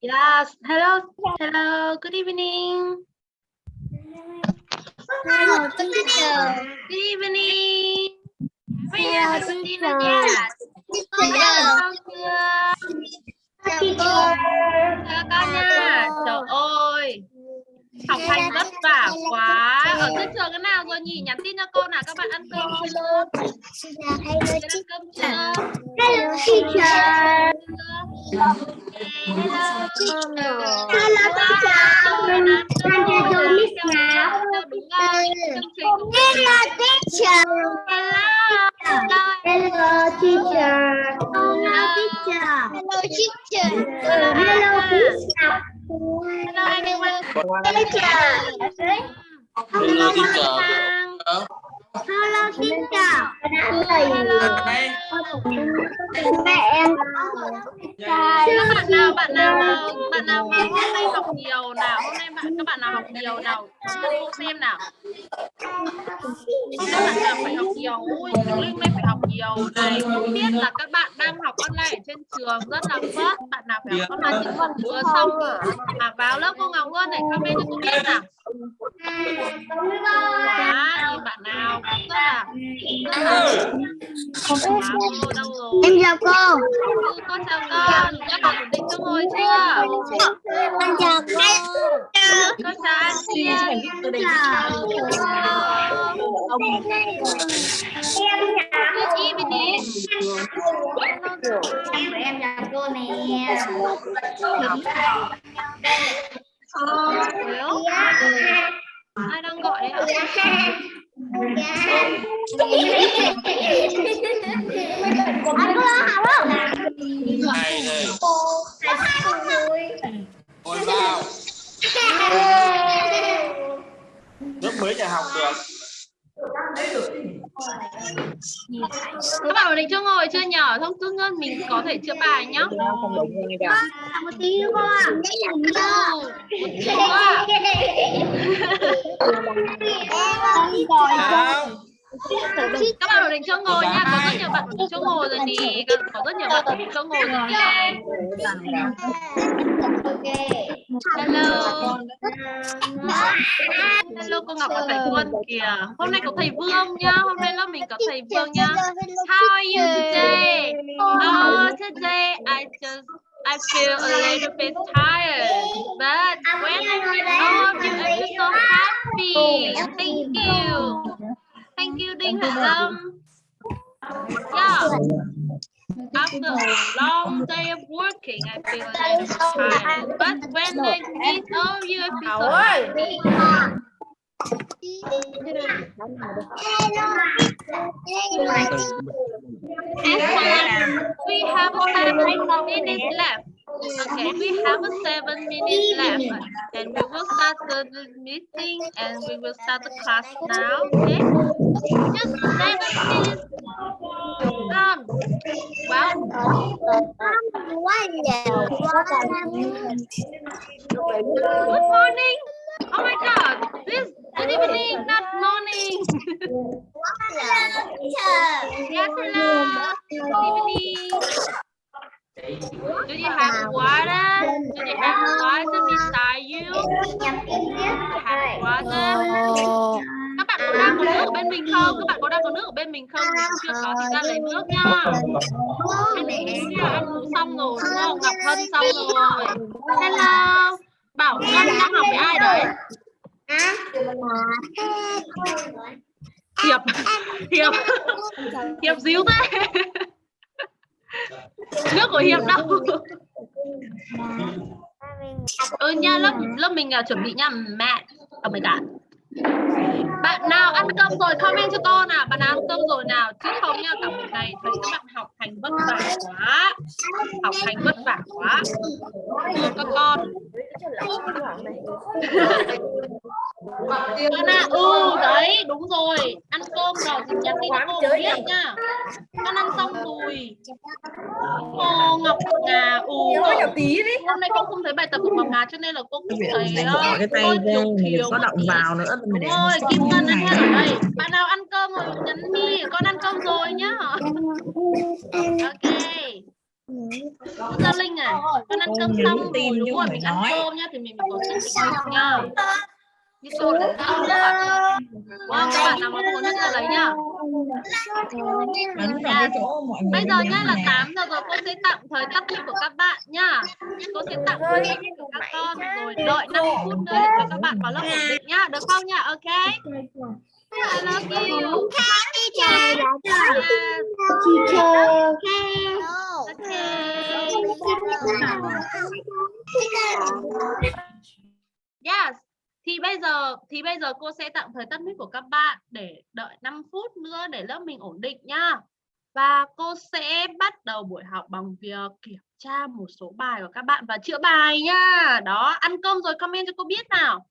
Yes, hello, hello, good evening. Hello, teacher. Good evening. Sinh teacher. Teacher. Teacher. Chào con nha. Trời ơi, học hành vất vả quá. Ở trên trường cái nào rồi nhỉ? Nhắn tin cho cô nào các bạn ăn cơm chưa? Ăn cơm chưa? Hello, teacher. Hello, teacher. Hello, teacher. Hello, teacher. Hello. Hello. Hello, teacher. Hello, teacher. Hello, teacher. Hello, Miss Ngọc. Hello. Teacher. Hello. Hello, teacher. Hello. Mẹ em. Các bạn nào, bạn nào bạn nào mà hôm nay học nhiều nào, hôm nay bạn các bạn nào học nhiều nào, cô xem nào. Hôm nay bạn nào phải học nhiều, ui, Linh đây phải học nhiều này. Không biết là các bạn đang học online ở trên trường rất là vất. Bạn nào phải học online trên trường chưa xong mà vào lớp cô Ngọc luôn để comment cho cô biết nào. Quá, bạn nào không quá cô đâu rồi. Em chào cô. Con chào con, các bạn ổn định chỗ ngồi chưa? Con chào cô. Con chào anh chị. Good evening. Em chào cô nè. Well, ai đang gọi đấy ạ? Anh có học không? Này này, ngồi vào. Lớp mới nhà học được. Các bạn định chưa ngồi chưa nhỏ không thứ nhất mình có thể chữa bài nhá. Một tí nữa cô ạ. Một chút quá. Nào. Các bạn ổn định chỗ ngồi nha. Có rất nhiều bạn ổn định chỗ ngồi rồi nè. Có rất nhiều bạn ổn định chỗ ngồi rồi nè. Hello. Hello cô Ngọc và thầy Quân kìa. Hôm nay có thầy Vương nhá. Hôm nay lớp mình có thầy Vương nhá. How are you today? Oh, today I just I feel a little bit tired, but when I meet all of you, feel so happy. Thank you. Thank you, Đinh Hạ Lâm. Yeah. After a long day of working, I feel a little tired. But when I meet all of you, I feel so happy. We have seven minutes left. Okay, we have seven minutes left, and we will start the meeting, and we will start the class now. Okay, just seven minutes. Um, well, good morning. Oh my God, this good evening, not morning. yes, hello. Good evening. Do you have water? Do you have water beside you? Have water? Các bạn có đang có nước ở bên mình không? Các bạn có đang có nước ở bên mình không? Nếu chưa có thì ra lấy nước nha. Ăn bé nha, ăn uống xong rồi đúng không? Ngọc Hân xong rồi. Hello. Bảo Ngân đang học với ai đấy? Hiệp. Hiệp. Hiệp díu thế. Nước của Hiệp đâu? Ừ nha, lớp lớp mình uh, chuẩn bị nha. Mẹ. ở my god. Bạn nào ăn cơm rồi comment cho cô nào, bạn nào ăn cơm rồi nào, chứ không nha cả một ngày thấy các bạn học hành vất vả quá, học hành vất vả quá, thương các con. Con à, ừ đấy đúng rồi, ăn cơm rồi thì nhắn tin cho cô biết nha. Con ăn xong rồi. Ô Ngọc Ngà, ừ. tí đi Hôm nay con không thấy bài tập của Ngọc Ngà cho nên là cô cũng thấy bỏ cái tay thiếu thiếu có động vào nữa Đúng rồi, Kim Ngân đang này ở đây. Bạn nào ăn cơm rồi nhắn đi, con ăn cơm rồi nhá. Ok. Gia Linh à, con ăn cơm xong rồi đúng rồi mình ăn cơm nhá thì mình sức để học nha. Như cô là sao các bạn? Wow, các bạn nào có nước ra lấy nhá. người Bây giờ nhá là nè. 8 giờ rồi cô sẽ tạm thời tắt mic của các bạn nhá. Cô sẽ tạm thời tắt mic của các con rồi đợi 5 phút nữa để cho các bạn vào lớp ổn định nhá. Được không nhá? Ok. I love you. Yes. Yes. Thì bây giờ thì bây giờ cô sẽ tạm thời tắt mic của các bạn để đợi 5 phút nữa để lớp mình ổn định nhá. Và cô sẽ bắt đầu buổi học bằng việc kiểm tra một số bài của các bạn và chữa bài nhá. Đó, ăn cơm rồi comment cho cô biết nào.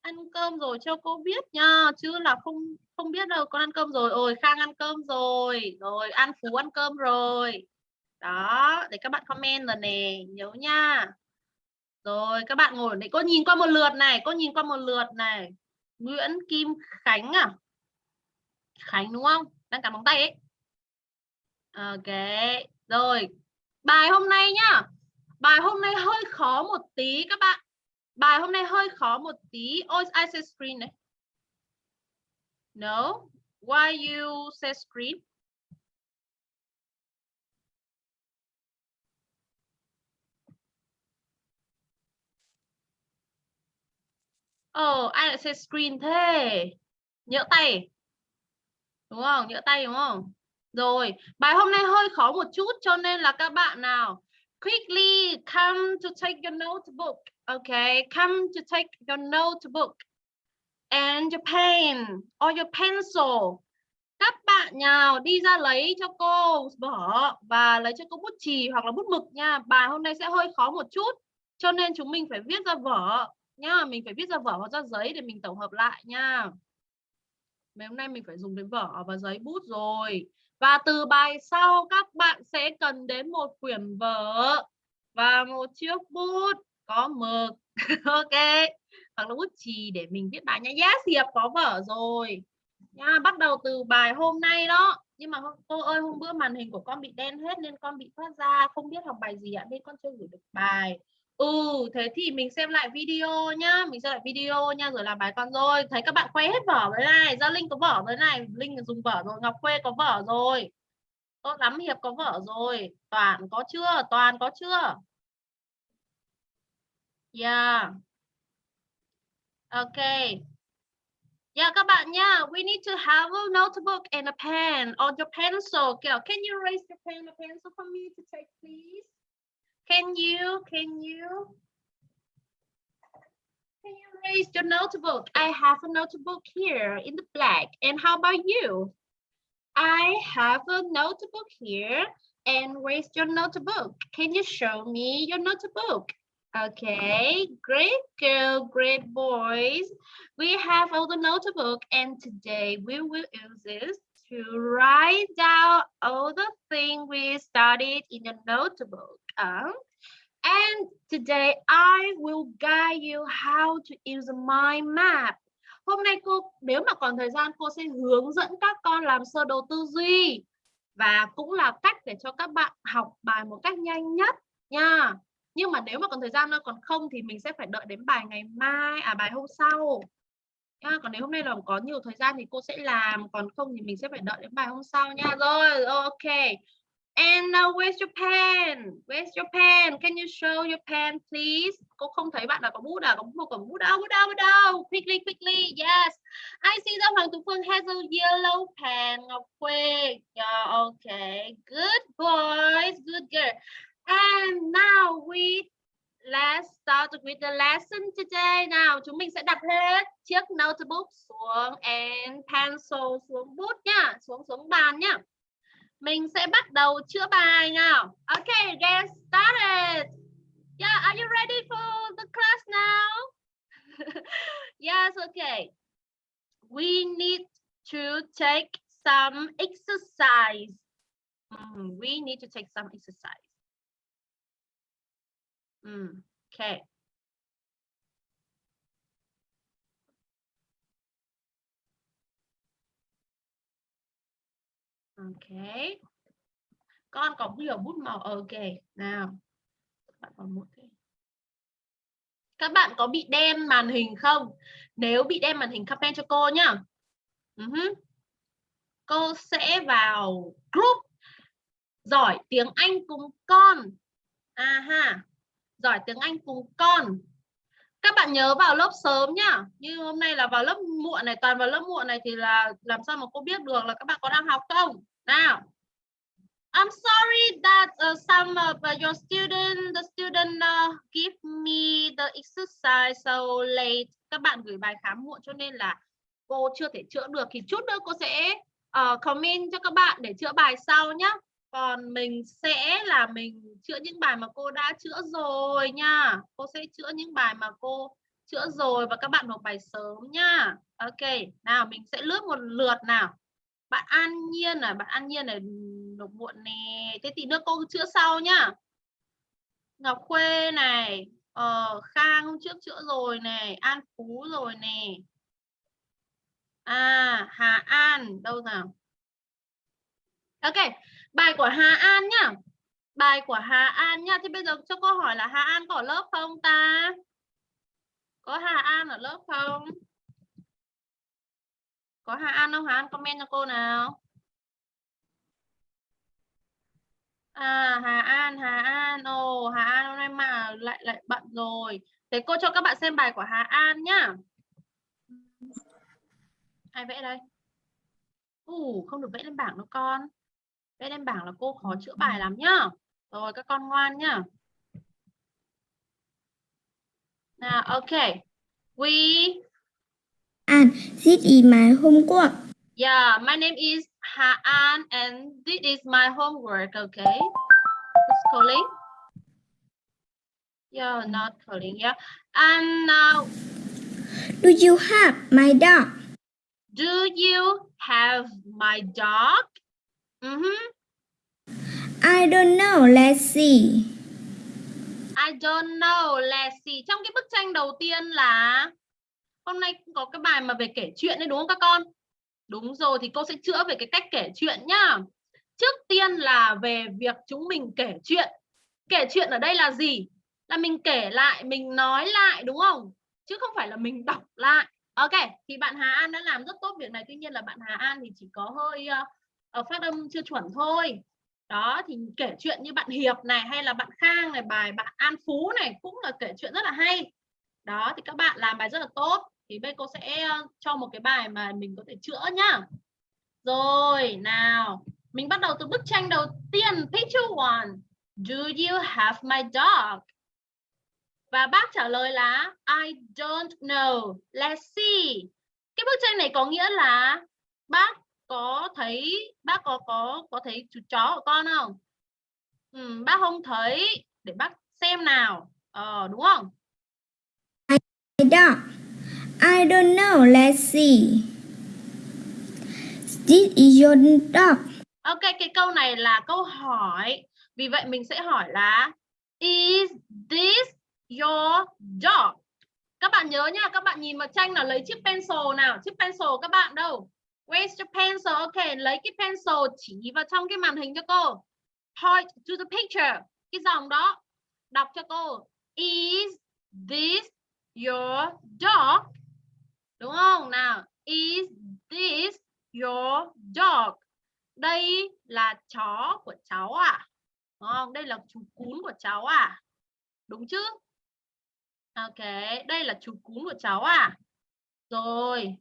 Ăn cơm rồi cho cô biết nha, chứ là không không biết đâu con ăn cơm rồi. Ôi Khang ăn cơm rồi, rồi An Phú ăn cơm rồi. Đó, để các bạn comment rồi nè, nhớ nha. Rồi các bạn ngồi để cô nhìn qua một lượt này, cô nhìn qua một lượt này. Nguyễn Kim Khánh à? Khánh đúng không? Đang cắn móng tay ấy. Ok. Rồi. Bài hôm nay nhá. Bài hôm nay hơi khó một tí các bạn. Bài hôm nay hơi khó một tí. Ôi, I say screen này. No. Why you say screen? Ồ, ai lại say screen thế? Nhỡ tay. Đúng không? Nhỡ tay đúng không? Rồi, bài hôm nay hơi khó một chút cho nên là các bạn nào quickly come to take your notebook. Okay, come to take your notebook and your pen or your pencil. Các bạn nào đi ra lấy cho cô bỏ và lấy cho cô bút chì hoặc là bút mực nha. Bài hôm nay sẽ hơi khó một chút cho nên chúng mình phải viết ra vở nha, mình phải viết ra vở hoặc ra giấy để mình tổng hợp lại nha. Ngày hôm nay mình phải dùng đến vở và giấy bút rồi. Và từ bài sau các bạn sẽ cần đến một quyển vở và một chiếc bút có mực. ok. Hoặc là bút chì để mình viết bài nha. Yes, diệp có vở rồi. Nha, bắt đầu từ bài hôm nay đó. Nhưng mà cô ơi hôm bữa màn hình của con bị đen hết nên con bị thoát ra không biết học bài gì ạ nên con chưa gửi được bài. Ừ, thế thì mình xem lại video nhá, mình xem lại video nha rồi làm bài con rồi. Thấy các bạn khoe hết vở với này, Gia Linh có vở với này, Linh dùng vở rồi, Ngọc Khuê có vở rồi. Tốt lắm Hiệp có vở rồi, Toàn có chưa? Toàn có chưa? Yeah. Okay. Yeah, các bạn nhá, we need to have a notebook and a pen or your pencil. Can you raise your pen or pencil for me to take, please? Can you? Can you? Can you raise your notebook? I have a notebook here in the black. And how about you? I have a notebook here and raise your notebook. Can you show me your notebook? Okay, great girl, great boys. We have all the notebook and today we will use this to write down all the things we studied in the notebook. On. and today I will guide you how to use my map. Hôm nay cô nếu mà còn thời gian cô sẽ hướng dẫn các con làm sơ đồ tư duy và cũng là cách để cho các bạn học bài một cách nhanh nhất nha. Nhưng mà nếu mà còn thời gian nữa còn không thì mình sẽ phải đợi đến bài ngày mai à bài hôm sau. Nha. Còn nếu hôm nay là có nhiều thời gian thì cô sẽ làm, còn không thì mình sẽ phải đợi đến bài hôm sau nha. Rồi, ok. And now where's your pen? Where's your pen? Can you show your pen please? Cô không thấy bạn nào có bút à? Có một cầm bút đâu? Bút đâu? Bút đâu? Quickly, quickly. Yes. I see that Hoàng Tú Phương has a yellow pen. Ngọc Quê. Yeah, okay. Good boys. Good girl. And now we let's start with the lesson today. Nào, chúng mình sẽ đặt hết chiếc notebook xuống and pencil xuống bút nhá, xuống xuống bàn nhá. Mình sẽ bắt đầu chữa bài nào. Okay, get started. Yeah, are you ready for the class now? yes, okay. We need to take some exercise. Mm, we need to take some exercise. Mm, okay. OK. con có nhiều bút màu, ok, nào. Các bạn còn một cái các bạn có bị đen màn hình không? Nếu bị đen màn hình, comment cho cô nhá. Uh -huh. cô sẽ vào group. Giỏi tiếng Anh cùng con. À ha giỏi tiếng Anh cùng con các bạn nhớ vào lớp sớm nhá như hôm nay là vào lớp muộn này toàn vào lớp muộn này thì là làm sao mà cô biết được là các bạn có đang học không nào I'm sorry that uh, some of your student, the student uh, give me the exercise so late. Các bạn gửi bài khá muộn cho nên là cô chưa thể chữa được. Thì chút nữa cô sẽ uh, comment cho các bạn để chữa bài sau nhé. Còn mình sẽ là mình chữa những bài mà cô đã chữa rồi nha. Cô sẽ chữa những bài mà cô chữa rồi và các bạn nộp bài sớm nha. Ok, nào mình sẽ lướt một lượt nào. Bạn An Nhiên à bạn An Nhiên này nộp muộn nè. Thế tí nữa cô chữa sau nhá. Ngọc Khuê này, ờ, Khang hôm trước chữa rồi này, An Phú rồi nè. À, Hà An, đâu nào? Ok, bài của Hà An nhá. Bài của Hà An nhá. Thì bây giờ cho cô hỏi là Hà An có ở lớp không ta? Có Hà An ở lớp không? Có Hà An không? Hà An comment cho cô nào. À, Hà An, Hà An, ồ, Hà An hôm nay mà lại lại bận rồi. Thế cô cho các bạn xem bài của Hà An nhá. Ai vẽ đây? Ủ, không được vẽ lên bảng đâu con. Vẽ lên bảng là cô khó chữa bài lắm nhá. Rồi các con ngoan nhá. Nào, ok. We And this is my homework. Yeah, my name is Ha An and this is my homework, okay? Who's calling? Yeah, not calling, yeah. And now, Do you have my dog? do you have my dog? Mm -hmm. I don't know. Let's see. I don't know, let's see. Trong cái bức tranh đầu tiên là hôm nay cũng có cái bài mà về kể chuyện đấy đúng không các con? Đúng rồi thì cô sẽ chữa về cái cách kể chuyện nhá. Trước tiên là về việc chúng mình kể chuyện. Kể chuyện ở đây là gì? Là mình kể lại, mình nói lại đúng không? Chứ không phải là mình đọc lại. Ok, thì bạn Hà An đã làm rất tốt việc này. Tuy nhiên là bạn Hà An thì chỉ có hơi uh, Ờ, phát âm chưa chuẩn thôi. Đó thì kể chuyện như bạn Hiệp này hay là bạn Khang này, bài bạn An Phú này cũng là kể chuyện rất là hay. Đó thì các bạn làm bài rất là tốt. Thì bây cô sẽ ờ, cho một cái bài mà mình có thể chữa nhá. Rồi nào. Mình bắt đầu từ bức tranh đầu tiên. Picture one. Do you have my dog? Và bác trả lời là I don't know. Let's see. Cái bức tranh này có nghĩa là bác có thấy bác có có có thấy chú chó của con không ừ, bác không thấy để bác xem nào ờ, đúng không My dog. I don't know. Let's see. This is your dog. Ok, cái câu này là câu hỏi. Vì vậy mình sẽ hỏi là Is this your dog? Các bạn nhớ nha, các bạn nhìn vào tranh là lấy chiếc pencil nào. Chiếc pencil các bạn đâu? Where's the pencil? Ok, lấy cái pencil chỉ vào trong cái màn hình cho cô. Point to the picture. Cái dòng đó. Đọc cho cô. Is this your dog? Đúng không? Nào, is this your dog? Đây là chó của cháu à? Đúng không? Đây là chú cún của cháu à? Đúng chứ? Ok, đây là chú cún của cháu à? Rồi.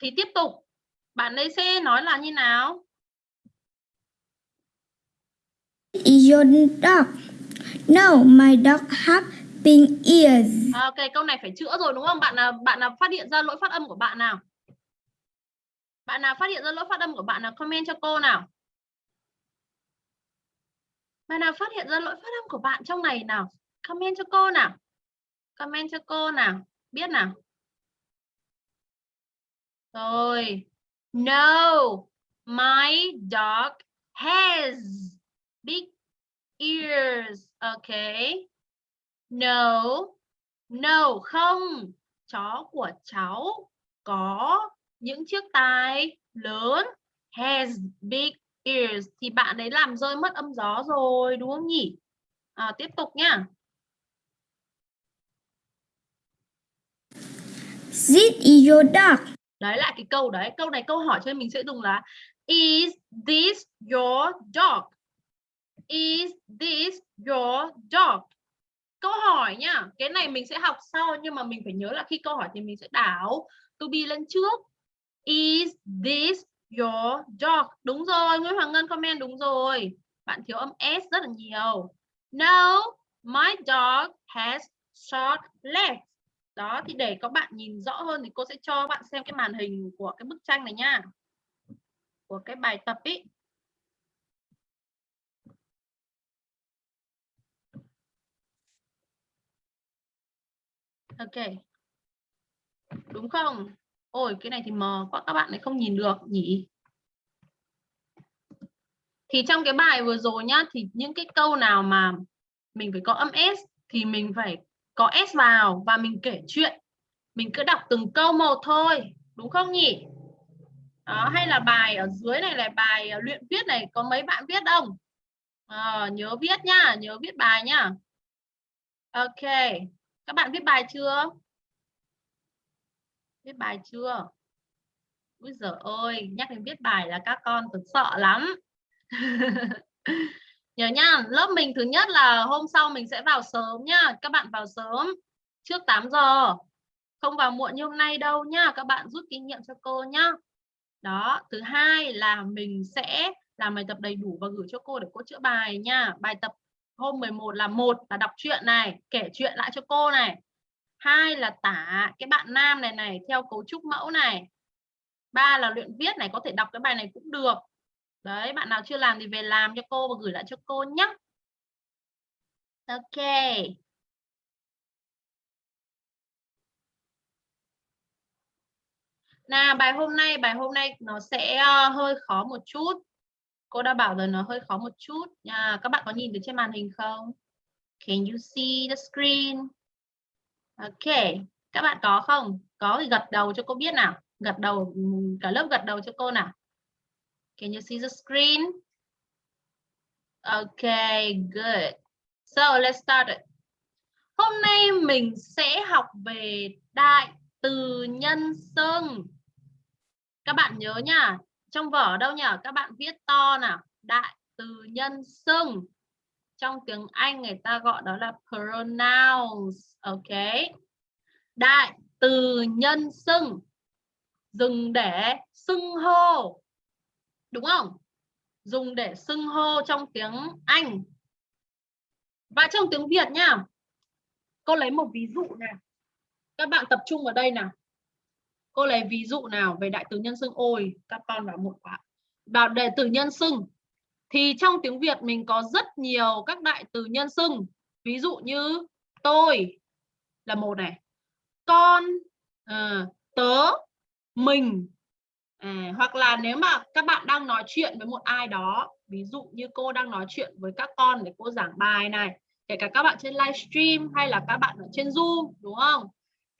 Thì tiếp tục. Bạn ấy sẽ nói là như nào? Your dog? No, my dog have pink ears. Ok, câu này phải chữa rồi đúng không? Bạn nào bạn nào phát hiện ra lỗi phát âm của bạn nào? Bạn nào phát hiện ra lỗi phát âm của bạn nào comment cho cô nào? Bạn nào phát hiện ra lỗi phát âm của bạn trong này nào? Comment cho cô nào. Comment cho cô nào. Biết nào. Rồi. No, my dog has big ears. Okay. No, no không. Chó của cháu có những chiếc tai lớn. Has big ears thì bạn ấy làm rơi mất âm gió rồi đúng không nhỉ? À, tiếp tục nhá. This is your dog. Đấy lại cái câu đấy. Câu này câu hỏi cho nên mình sẽ dùng là Is this your dog? Is this your dog? Câu hỏi nhá. Cái này mình sẽ học sau nhưng mà mình phải nhớ là khi câu hỏi thì mình sẽ đảo to be lên trước. Is this your dog? Đúng rồi, Nguyễn Hoàng Ngân comment đúng rồi. Bạn thiếu âm S rất là nhiều. No, my dog has short legs. Đó, thì để các bạn nhìn rõ hơn thì cô sẽ cho bạn xem cái màn hình của cái bức tranh này nha. Của cái bài tập ý. Ok. Đúng không? Ôi, cái này thì mờ quá, các bạn lại không nhìn được, nhỉ? Thì trong cái bài vừa rồi nhá, thì những cái câu nào mà mình phải có âm S thì mình phải có S vào và mình kể chuyện. Mình cứ đọc từng câu một thôi, đúng không nhỉ? Đó, hay là bài ở dưới này là bài à, luyện viết này có mấy bạn viết không? À, nhớ viết nhá, nhớ viết bài nhá. Ok, các bạn viết bài chưa? Viết bài chưa? Úi giời ơi, nhắc đến viết bài là các con thật sợ lắm. Nhớ nhá, lớp mình thứ nhất là hôm sau mình sẽ vào sớm nhá. Các bạn vào sớm trước 8 giờ. Không vào muộn như hôm nay đâu nhá. Các bạn rút kinh nghiệm cho cô nhá. Đó, thứ hai là mình sẽ làm bài tập đầy đủ và gửi cho cô để cô chữa bài nha. Bài tập hôm 11 là một là đọc truyện này, kể chuyện lại cho cô này. Hai là tả cái bạn nam này này theo cấu trúc mẫu này. Ba là luyện viết này, có thể đọc cái bài này cũng được. Đấy, bạn nào chưa làm thì về làm cho cô và gửi lại cho cô nhé. Ok. Nào, bài hôm nay, bài hôm nay nó sẽ ờ, hơi khó một chút. Cô đã bảo rồi nó hơi khó một chút. Nha. Các bạn có nhìn được trên màn hình không? Can you see the screen? Ok. Các bạn có không? Có thì gật đầu cho cô biết nào. Gật đầu, cả lớp gật đầu cho cô nào. Can you see the screen? Okay, good. So let's start it. Hôm nay mình sẽ học về đại từ nhân xưng. Các bạn nhớ nha, trong vở đâu nhỉ? Các bạn viết to nào. Đại từ nhân xưng. Trong tiếng Anh người ta gọi đó là pronouns. Ok. Đại từ nhân xưng. Dừng để xưng hô đúng không? Dùng để xưng hô trong tiếng Anh. Và trong tiếng Việt nha cô lấy một ví dụ nào? Các bạn tập trung vào đây nào. Cô lấy ví dụ nào về đại từ nhân xưng ôi? Các con vào một quả vào đề từ nhân xưng. Thì trong tiếng Việt mình có rất nhiều các đại từ nhân xưng. Ví dụ như tôi là một này. Con à, tớ mình. À, hoặc là nếu mà các bạn đang nói chuyện với một ai đó ví dụ như cô đang nói chuyện với các con để cô giảng bài này kể cả các bạn trên livestream hay là các bạn ở trên zoom đúng không?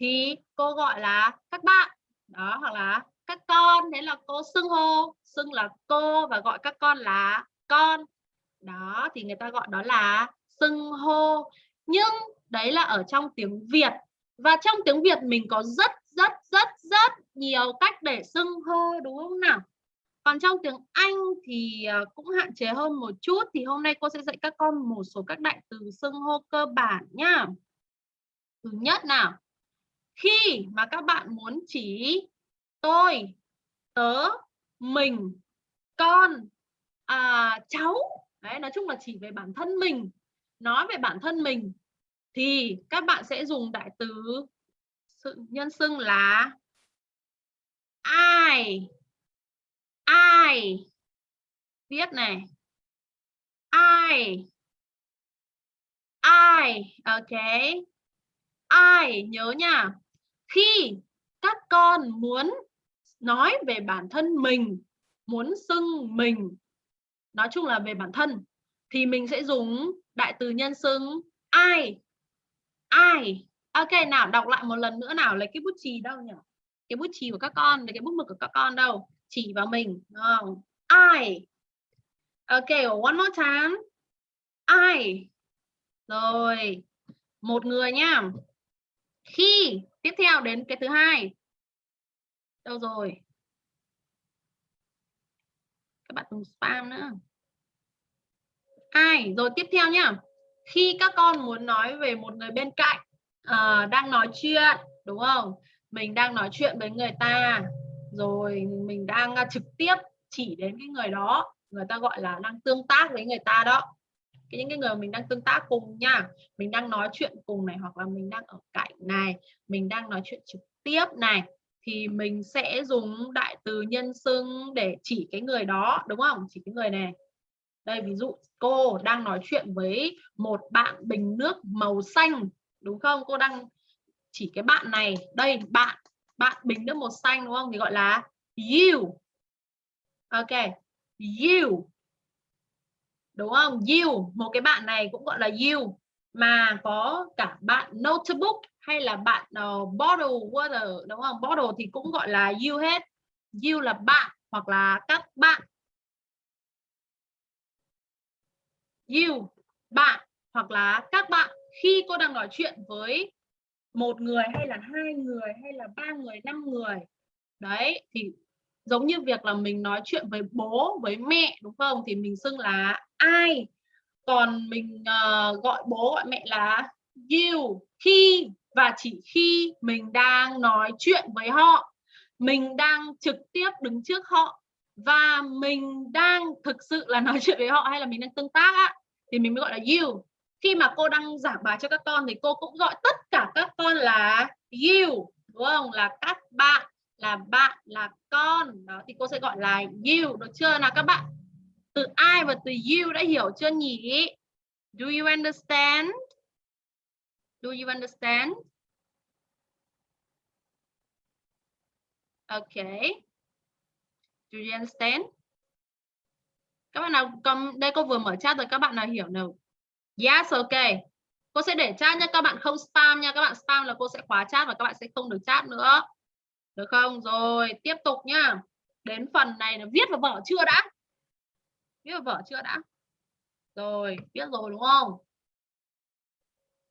Thì cô gọi là các bạn đó hoặc là các con thế là cô xưng hô xưng là cô và gọi các con là con. Đó thì người ta gọi đó là xưng hô. Nhưng đấy là ở trong tiếng Việt. Và trong tiếng Việt mình có rất rất rất rất nhiều cách để xưng hô đúng không nào? Còn trong tiếng Anh thì à, cũng hạn chế hơn một chút thì hôm nay cô sẽ dạy các con một số các đại từ xưng hô cơ bản nhá. Thứ nhất nào? Khi mà các bạn muốn chỉ tôi tớ mình con à, cháu đấy nói chung là chỉ về bản thân mình nói về bản thân mình thì các bạn sẽ dùng đại từ sự nhân xưng là ai? Ai? Viết này. Ai? Ai? Ok. Ai? Nhớ nha. Khi các con muốn nói về bản thân mình, muốn xưng mình, nói chung là về bản thân, thì mình sẽ dùng đại từ nhân xưng ai? Ai? Ok, nào, đọc lại một lần nữa nào, lấy cái bút chì đâu nhỉ cái bút chì của các con lấy cái bút mực của các con đâu chỉ vào mình không? I ok, one more time. I. Rồi. Một người nhá. Khi. Tiếp theo, đến cái thứ hai. Đâu rồi? Các bạn đừng spam nữa. Ai? Rồi, tiếp theo nhá. Khi các con muốn nói về một người bên cạnh à, đang nói chuyện, đúng không? Mình đang nói chuyện với người ta. Rồi mình đang à, trực tiếp chỉ đến cái người đó. Người ta gọi là đang tương tác với người ta đó. Cái những cái người mình đang tương tác cùng nha. Mình đang nói chuyện cùng này hoặc là mình đang ở cạnh này. Mình đang nói chuyện trực tiếp này. Thì mình sẽ dùng đại từ nhân xưng để chỉ cái người đó đúng không? Chỉ cái người này. Đây ví dụ cô đang nói chuyện với một bạn bình nước màu xanh đúng không? Cô đang chỉ cái bạn này. Đây bạn bạn bình nước màu xanh đúng không? Thì gọi là you. Ok. You. Đúng không? You. Một cái bạn này cũng gọi là you. Mà có cả bạn notebook hay là bạn uh, bottle water đúng không? Bottle thì cũng gọi là you hết. You là bạn hoặc là các bạn. You bạn hoặc là các bạn khi cô đang nói chuyện với một người hay là hai người hay là ba người năm người đấy thì giống như việc là mình nói chuyện với bố với mẹ đúng không? Thì mình xưng là ai? Còn mình uh, gọi bố gọi mẹ là you khi và chỉ khi mình đang nói chuyện với họ mình đang trực tiếp đứng trước họ và mình đang thực sự là nói chuyện với họ hay là mình đang tương tác á thì mình mới gọi là you khi mà cô đang giảng bài cho các con thì cô cũng gọi tất cả các con là you, đúng không? Là các bạn, là bạn, là con. Đó, thì cô sẽ gọi là you. Được chưa nào các bạn? Từ ai và từ you đã hiểu chưa nhỉ? Do you understand? Do you understand? Okay do you understand? Các bạn nào, còn đây cô vừa mở chat rồi, các bạn nào hiểu nào? Yes, ok. Cô sẽ để chat nha, các bạn không spam nha. Các bạn spam là cô sẽ khóa chat và các bạn sẽ không được chat nữa. Được không? Rồi, tiếp tục nhá. Đến phần này là viết vào vở chưa đã? Viết vào vở chưa đã? Rồi, viết rồi đúng không?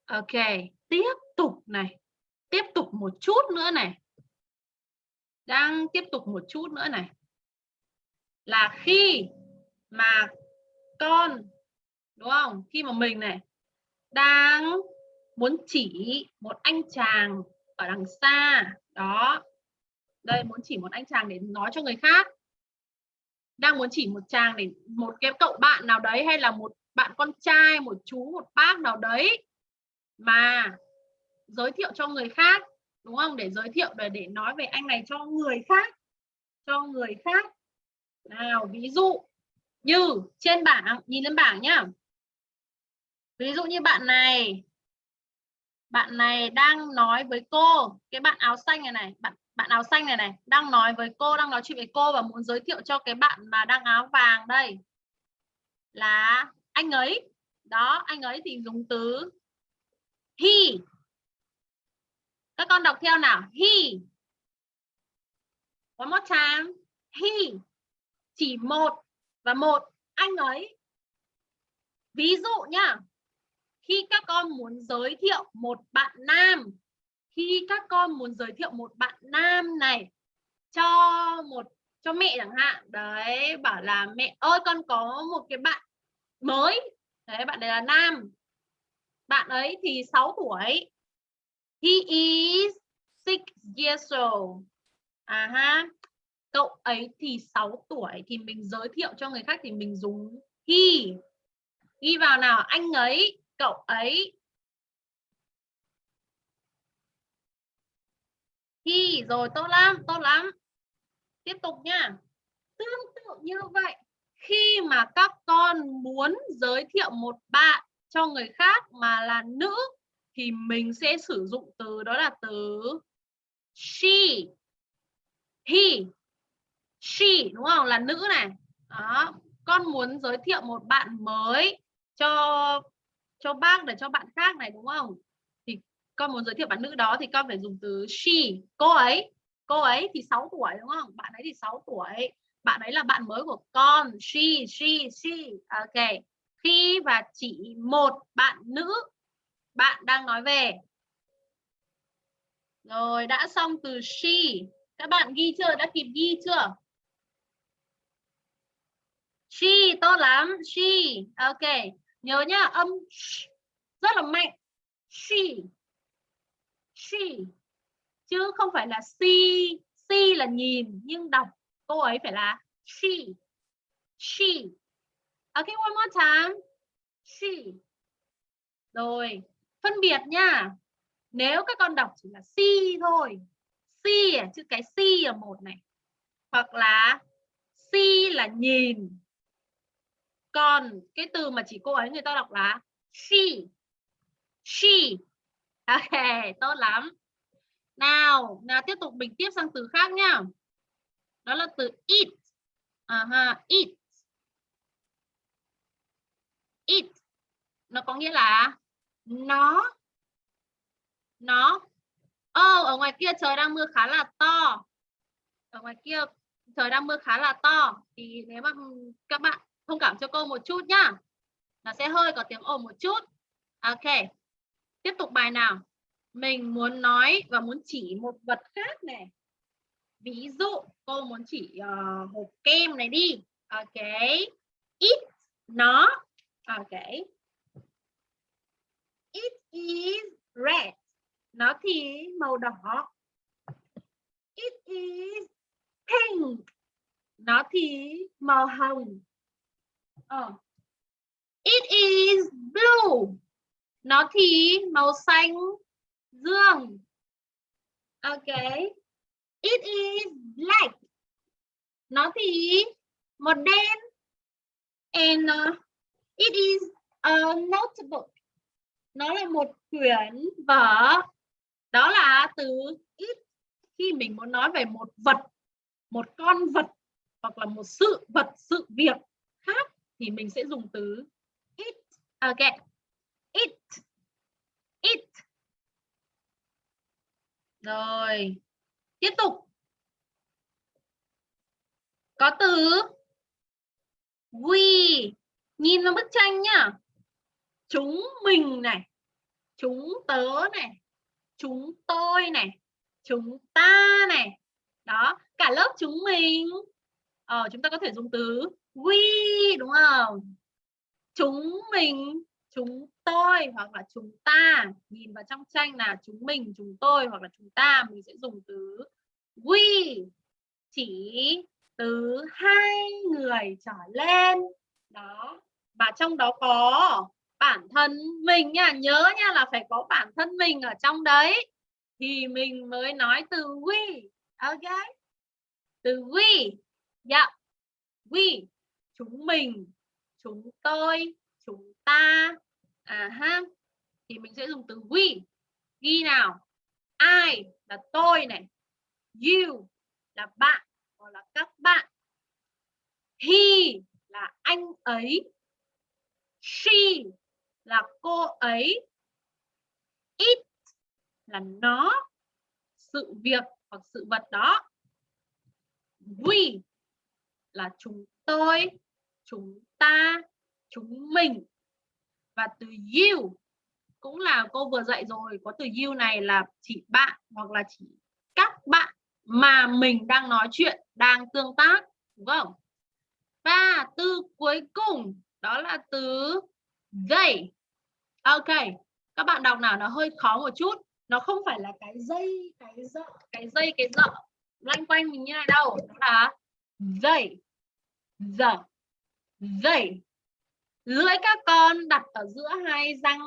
Ok, tiếp tục này. Tiếp tục một chút nữa này. Đang tiếp tục một chút nữa này. Là khi mà con đúng không? Khi mà mình này, đang muốn chỉ một anh chàng ở đằng xa. Đó. Đây, muốn chỉ một anh chàng để nói cho người khác. Đang muốn chỉ một chàng để, một cái cậu bạn nào đấy hay là một bạn con trai, một chú, một bác nào đấy mà giới thiệu cho người khác, đúng không? Để giới thiệu, để để nói về anh này cho người khác, cho người khác. Nào, ví dụ như trên bảng, nhìn lên bảng nhá ví dụ như bạn này. Bạn này đang nói với cô, cái bạn áo xanh này này, bạn bạn áo xanh này này, đang nói với cô, đang nói chuyện với cô và muốn giới thiệu cho cái bạn mà đang áo vàng đây là anh ấy. Đó, anh ấy thì dùng từ he. Các con đọc theo nào? He. One more time. He. Chỉ một và một. Anh ấy. Ví dụ nhá khi các con muốn giới thiệu một bạn nam, khi các con muốn giới thiệu một bạn nam này cho một, cho mẹ chẳng hạn, đấy, bảo là mẹ ơi, con có một cái bạn mới. Đấy, bạn này là nam. Bạn ấy thì 6 tuổi. He is six years old. À ha cậu ấy thì 6 tuổi thì mình giới thiệu cho người khác thì mình dùng he. Ghi vào nào? Anh ấy cậu ấy thì rồi tốt lắm tốt lắm. Tiếp tục nha. Tương tự như vậy, khi mà các con muốn giới thiệu một bạn cho người khác mà là nữ, thì mình sẽ sử dụng từ đó là từ she, he, she, đúng không? Là nữ này. Đó, con muốn giới thiệu một bạn mới cho cho bác để cho bạn khác này, đúng không? Thì con muốn giới thiệu bạn nữ đó thì con phải dùng từ she, cô ấy cô ấy thì 6 tuổi, đúng không? Bạn ấy thì 6 tuổi. Bạn ấy là bạn mới của con. She she she. Ok. Khi và chỉ một bạn nữ, bạn đang nói về. Rồi, đã xong từ she. Các bạn ghi chưa? Đã kịp ghi chưa? She, tốt lắm. She. Ok nhớ nhá, âm sh, rất là mạnh. She she, chứ không phải là see see là nhìn, nhưng đọc. Cô ấy phải là she she. Okay one more time. She. Rồi, phân biệt nha nếu các con đọc chỉ là si thôi, si à, chữ cái si ở một này, hoặc là si là nhìn còn cái từ mà chỉ cô ấy người ta đọc là she she. Ok, tốt lắm. Nào nào tiếp tục mình tiếp sang từ khác nhá. Đó là từ eat. À ha eat. Eat. Nó có nghĩa là nó nó. Ô, ở ngoài kia trời đang mưa khá là to. Ở ngoài kia trời đang mưa khá là to. Thì nếu mà các bạn thông cảm cho cô một chút nhá. Nó sẽ hơi có tiếng ồn một chút. Ok. Tiếp tục bài nào? Mình muốn nói và muốn chỉ một vật khác này. Ví dụ cô muốn chỉ uh, hộp kem này đi. Ok. It nó. Ok. It is red. Nó thì màu đỏ. It is pink. Nó thì màu hồng oh. it is blue. Nó thì màu xanh dương. Ok. It is black. Nó thì màu đen. And uh, it is a notebook. Nó là một quyển vở. Đó là từ it khi mình muốn nói về một vật một con vật hoặc là một sự vật sự việc thì mình sẽ dùng từ it ok it. It. Rồi tiếp tục. Có từ we. Nhìn vào bức tranh nhá. Chúng mình này chúng tớ này chúng tôi này chúng ta này. Đó cả lớp chúng mình. Ờ, chúng ta có thể dùng từ we, đúng không? Chúng mình, chúng tôi hoặc là chúng ta. Nhìn vào trong tranh là chúng mình, chúng tôi hoặc là chúng ta, mình sẽ dùng từ we. Chỉ từ hai người trở lên. Đó. Và trong đó có bản thân mình nha. Nhớ nha là phải có bản thân mình ở trong đấy. Thì mình mới nói từ we. Ok? Từ we. Dạ. Yeah. we chúng mình, chúng tôi, chúng ta. À ha, thì mình sẽ dùng từ we. Ghi nào? I là tôi này. You là bạn hoặc là các bạn. He là anh ấy. She là cô ấy. It là nó, sự việc hoặc sự vật đó. We là chúng tôi chúng ta, chúng mình. Và từ you cũng là cô vừa dạy rồi, có từ you này là chỉ bạn hoặc là chỉ các bạn mà mình đang nói chuyện, đang tương tác, đúng không? Và từ cuối cùng, đó là từ they. Ok, các bạn đọc nào, nó hơi khó một chút. Nó không phải là cái dây, cái dợ cái dây, cái dợ loanh quanh mình như này đâu, đó là they, the dẩy, lưỡi các con đặt ở giữa hai răng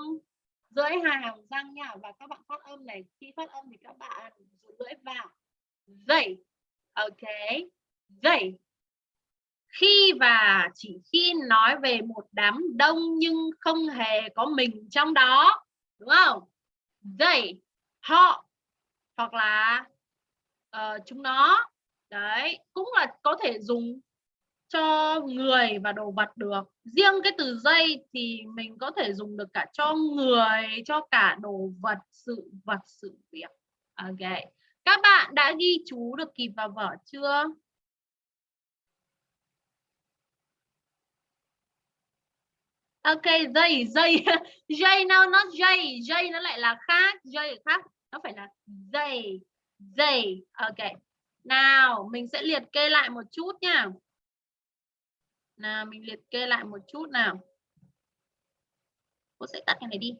giữa hai hàng răng nha. Và các bạn phát âm này khi phát âm thì các bạn dùng lưỡi vào. Dẩy, ok. Dẩy khi và chỉ khi nói về một đám đông nhưng không hề có mình trong đó. Đúng không? They họ hoặc là uh, chúng nó. Đấy cũng là có thể dùng cho người và đồ vật được. Riêng cái từ dây thì mình có thể dùng được cả cho người, cho cả đồ vật, sự vật, sự việc. Ok. Các bạn đã ghi chú được kịp vào vở chưa? Ok, dây dây. Dây nào nó dây. Dây nó lại là khác. Dây khác, nó phải là dây dây. Ok. Nào, mình sẽ liệt kê lại một chút nha. Nào, mình liệt kê lại một chút nào. Cô sẽ tắt cái này đi.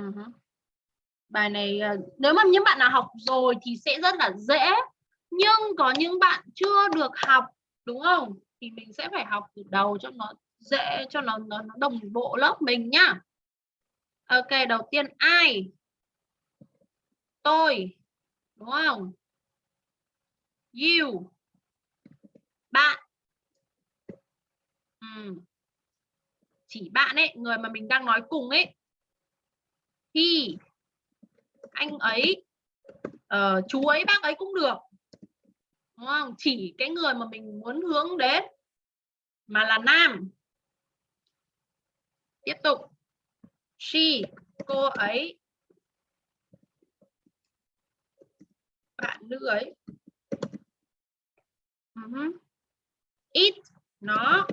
Uh -huh. Bài này ờ, nếu mà những bạn nào học rồi thì sẽ rất là dễ. Nhưng có những bạn chưa được học đúng không? Thì mình sẽ phải học từ đầu cho nó dễ cho nó nó, nó đồng bộ lớp mình nhá. Ok, đầu tiên ai? Tôi. Đúng không? You. Bạn. Ừ. Chỉ bạn ấy, người mà mình đang nói cùng ấy. thì Anh ấy. Uh, chú ấy, bác ấy cũng được. Đúng không? Chỉ cái người mà mình muốn hướng đến mà là nam tiếp tục she cô ấy bạn nữ ấy uh -huh. it nó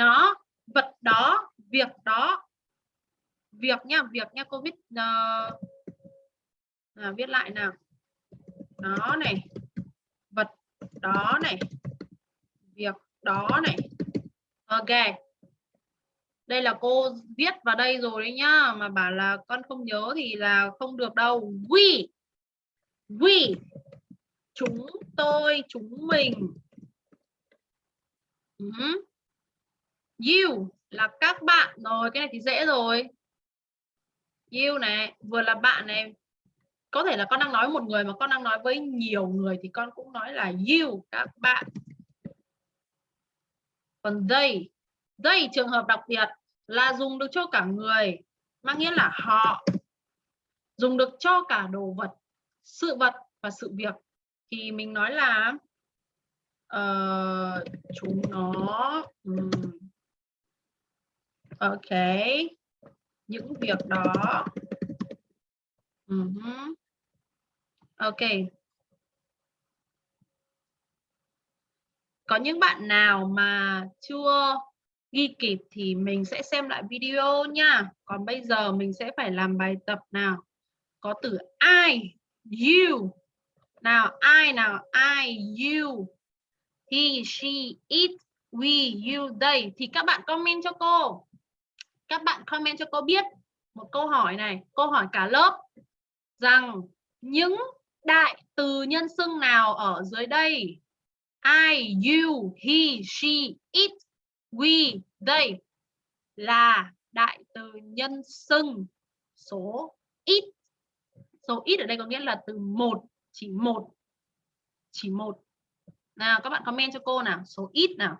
nó vật đó việc đó. Việc nha việc nha covid uh, ờ, à, viết lại nào. Nó này vật đó này việc đó này. Ok. Đây là cô viết vào đây rồi đấy nhá mà bảo là con không nhớ thì là không được đâu. We we chúng tôi chúng mình. Uh -huh you là các bạn rồi cái này thì dễ rồi. You này vừa là bạn này. Có thể là con đang nói một người mà con đang nói với nhiều người thì con cũng nói là you các bạn. Còn they they trường hợp đặc biệt là dùng được cho cả người mang nghĩa là họ. Dùng được cho cả đồ vật sự vật và sự việc. Thì mình nói là uh, chúng nó um, ok những việc đó uh -huh. Ok. Có những bạn nào mà chưa ghi kịp thì mình sẽ xem lại video nha. Còn bây giờ mình sẽ phải làm bài tập nào. Có từ I, you. Nào, I nào, I, you. He, she, it, we, you, they. Thì các bạn comment cho cô. Các bạn comment cho cô biết một câu hỏi này. Câu hỏi cả lớp. Rằng những đại từ nhân xưng nào ở dưới đây? I, you, he, she, it, we, they là đại từ nhân xưng số ít. Số ít ở đây có nghĩa là từ một, chỉ một. Chỉ một. Nào các bạn comment cho cô nào, số ít nào.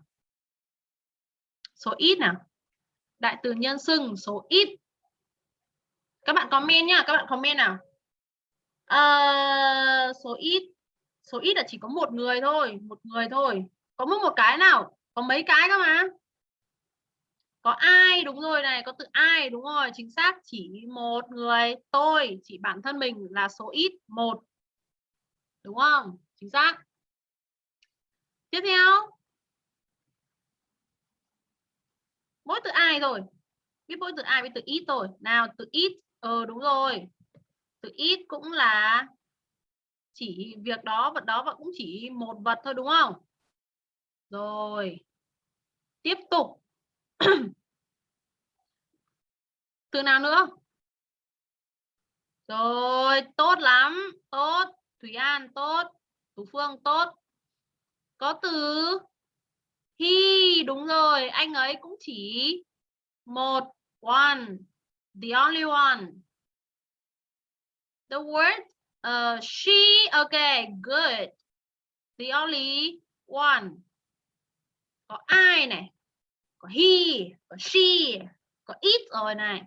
Số ít nào. Đại từ nhân xưng số ít. Các bạn comment nhá, các bạn comment nào. À, số ít. Số ít là chỉ có một người thôi một người thôi. Có mỗi một cái nào? Có mấy cái cơ mà? Có ai? Đúng rồi này có từ ai? Đúng rồi chính xác. Chỉ một người tôi chỉ bản thân mình là số ít một. Đúng không? Chính xác. Tiếp theo. Mỗi từ ai rồi biết mỗi từ ai với từ ít rồi nào, từ ít ờ đúng rồi. Từ ít cũng là chỉ việc đó, vật đó và cũng chỉ một vật thôi, đúng không? Rồi. Tiếp tục. Từ nào nữa? Rồi, tốt lắm. Tốt. Thủy An tốt. Tú Phương tốt. Có từ he đúng rồi anh ấy cũng chỉ một one the only one The word uh, she, okay, good. The only one. Có ai này, có he, có she, có it rồi này.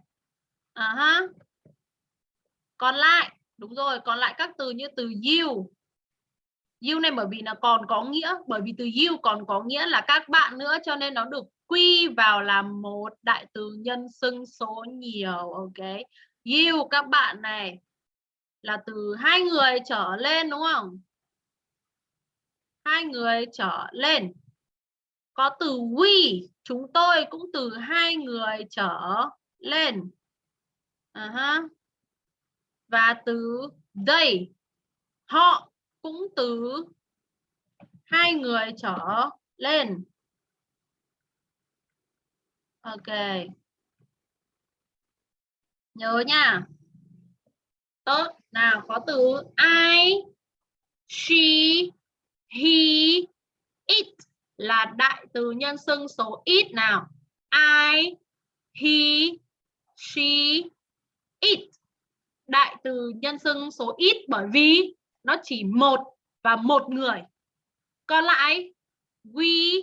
À uh ha. -huh. Còn lại, đúng rồi, còn lại các từ như từ you. You này bởi vì nó còn có nghĩa, bởi vì từ you còn có nghĩa là các bạn nữa cho nên nó được quy vào làm một đại từ nhân xưng số nhiều, ok. You các bạn này là từ hai người trở lên đúng không hai người trở lên có từ we chúng tôi cũng từ hai người trở lên uh -huh. và từ they họ cũng từ hai người trở lên. Ok. Nhớ nha. Tốt. Nào, có từ I, she, he, it là đại từ nhân xưng số ít nào? I, he, she, it. Đại từ nhân xưng số ít bởi vì? Nó chỉ một và một người. Còn lại, we,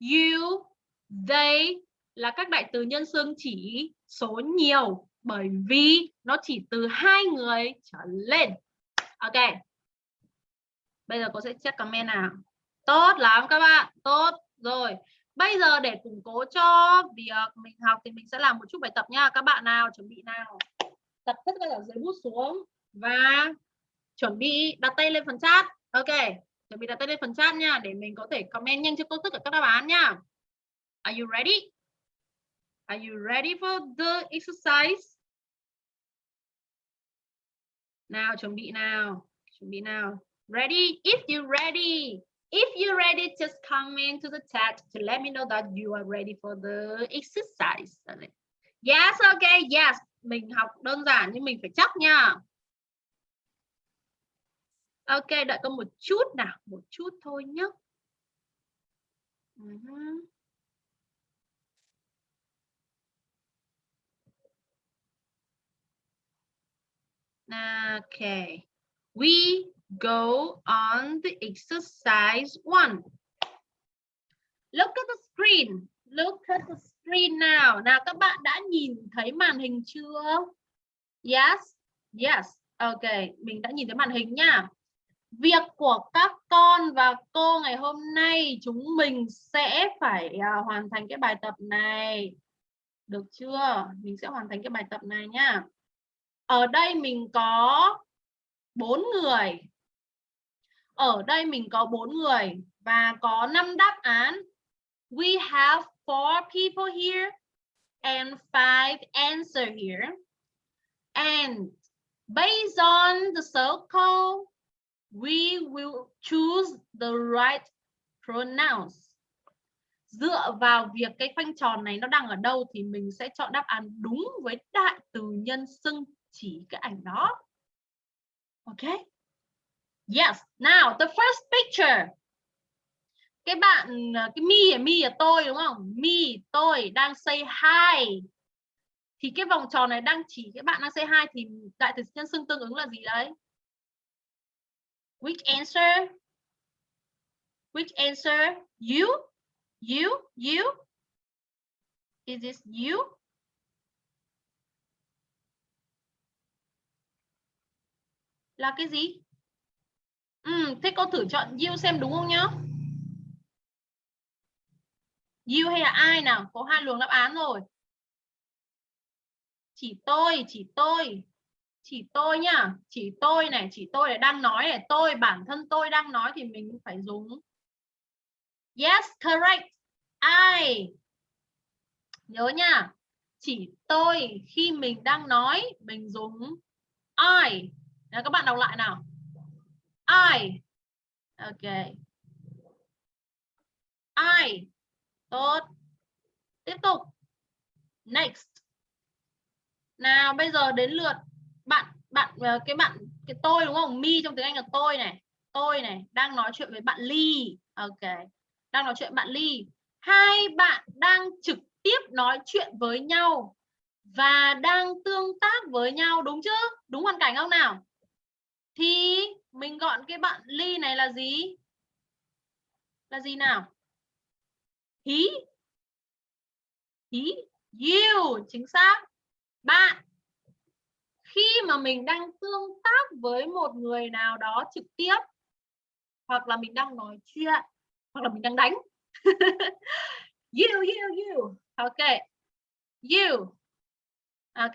you, they là các đại từ nhân xưng chỉ số nhiều bởi vì nó chỉ từ hai người trở lên. Ok. Bây giờ cô sẽ check comment nào. Tốt lắm các bạn. Tốt rồi. Bây giờ để củng cố cho việc mình học thì mình sẽ làm một chút bài tập nha. Các bạn nào, chuẩn bị nào? Tập tất cả dưới bút xuống và chuẩn bị đặt tay lên phần chat. Ok, chuẩn bị đặt tay lên phần chat nha, để mình có thể comment nhanh cho cô tất cả các đáp án nha. Are you ready? Are you ready for the exercise? Nào, chuẩn bị nào, chuẩn bị nào. Ready? If you ready. If you're ready, just comment to the chat to let me know that you are ready for the exercise. Dạ, yes okay yes. Mình học đơn giản nhưng mình phải chắc nha ok đợi con một chút nào một chút thôi nhé uh -huh. Okay, we go on the exercise one. Look at the screen. Look at the screen now. Nào các bạn đã nhìn thấy màn hình chưa? Yes, yes. Ok, mình đã nhìn thấy màn hình nha. Việc của các con và cô ngày hôm nay chúng mình sẽ phải uh, hoàn thành cái bài tập này. Được chưa? Mình sẽ hoàn thành cái bài tập này nha ở đây mình có bốn người ở đây mình có bốn người và có năm đáp án we have four people here and five answer here and based on the circle we will choose the right pronouns. Dựa vào việc cái khoanh tròn này nó đang ở đâu thì mình sẽ chọn đáp án đúng với đại từ nhân xưng chỉ cái ảnh đó. Ok? Yes. Now, the first picture. Cái bạn, cái mi à, mi là tôi đúng không? Mi, tôi đang say hi. Thì cái vòng tròn này đang chỉ cái bạn đang say hi thì đại từ nhân xưng tương ứng là gì đấy? Which answer? Which answer? You? You? You? Is this you? Là cái gì? Ừ, thế cô thử chọn you xem đúng không nhá? You hay là ai nào? Có hai luồng đáp án rồi. Chỉ tôi chỉ tôi chỉ tôi nhá chỉ tôi này chỉ tôi này đang nói này tôi bản thân tôi đang nói thì mình phải dùng yes correct I nhớ nha chỉ tôi khi mình đang nói mình dùng I Đấy, các bạn đọc lại nào. I. Ok. I. Tốt. Tiếp tục. Next. Nào bây giờ đến lượt bạn bạn ờ, cái bạn, cái tôi đúng không? Mi trong tiếng Anh là tôi này. Tôi này, đang nói chuyện với bạn Ly. Ok. Đang nói chuyện bạn Ly. Hai bạn đang trực tiếp nói chuyện với nhau và đang tương tác với nhau, đúng chứ? Đúng hoàn cảnh không nào? thì mình gọn cái bạn ly này là gì là gì nào he he you, chính xác bạn khi mà mình đang tương tác với một người nào đó trực tiếp hoặc là mình đang nói chuyện hoặc là mình đang đánh. You you you. Ok. You. Ok.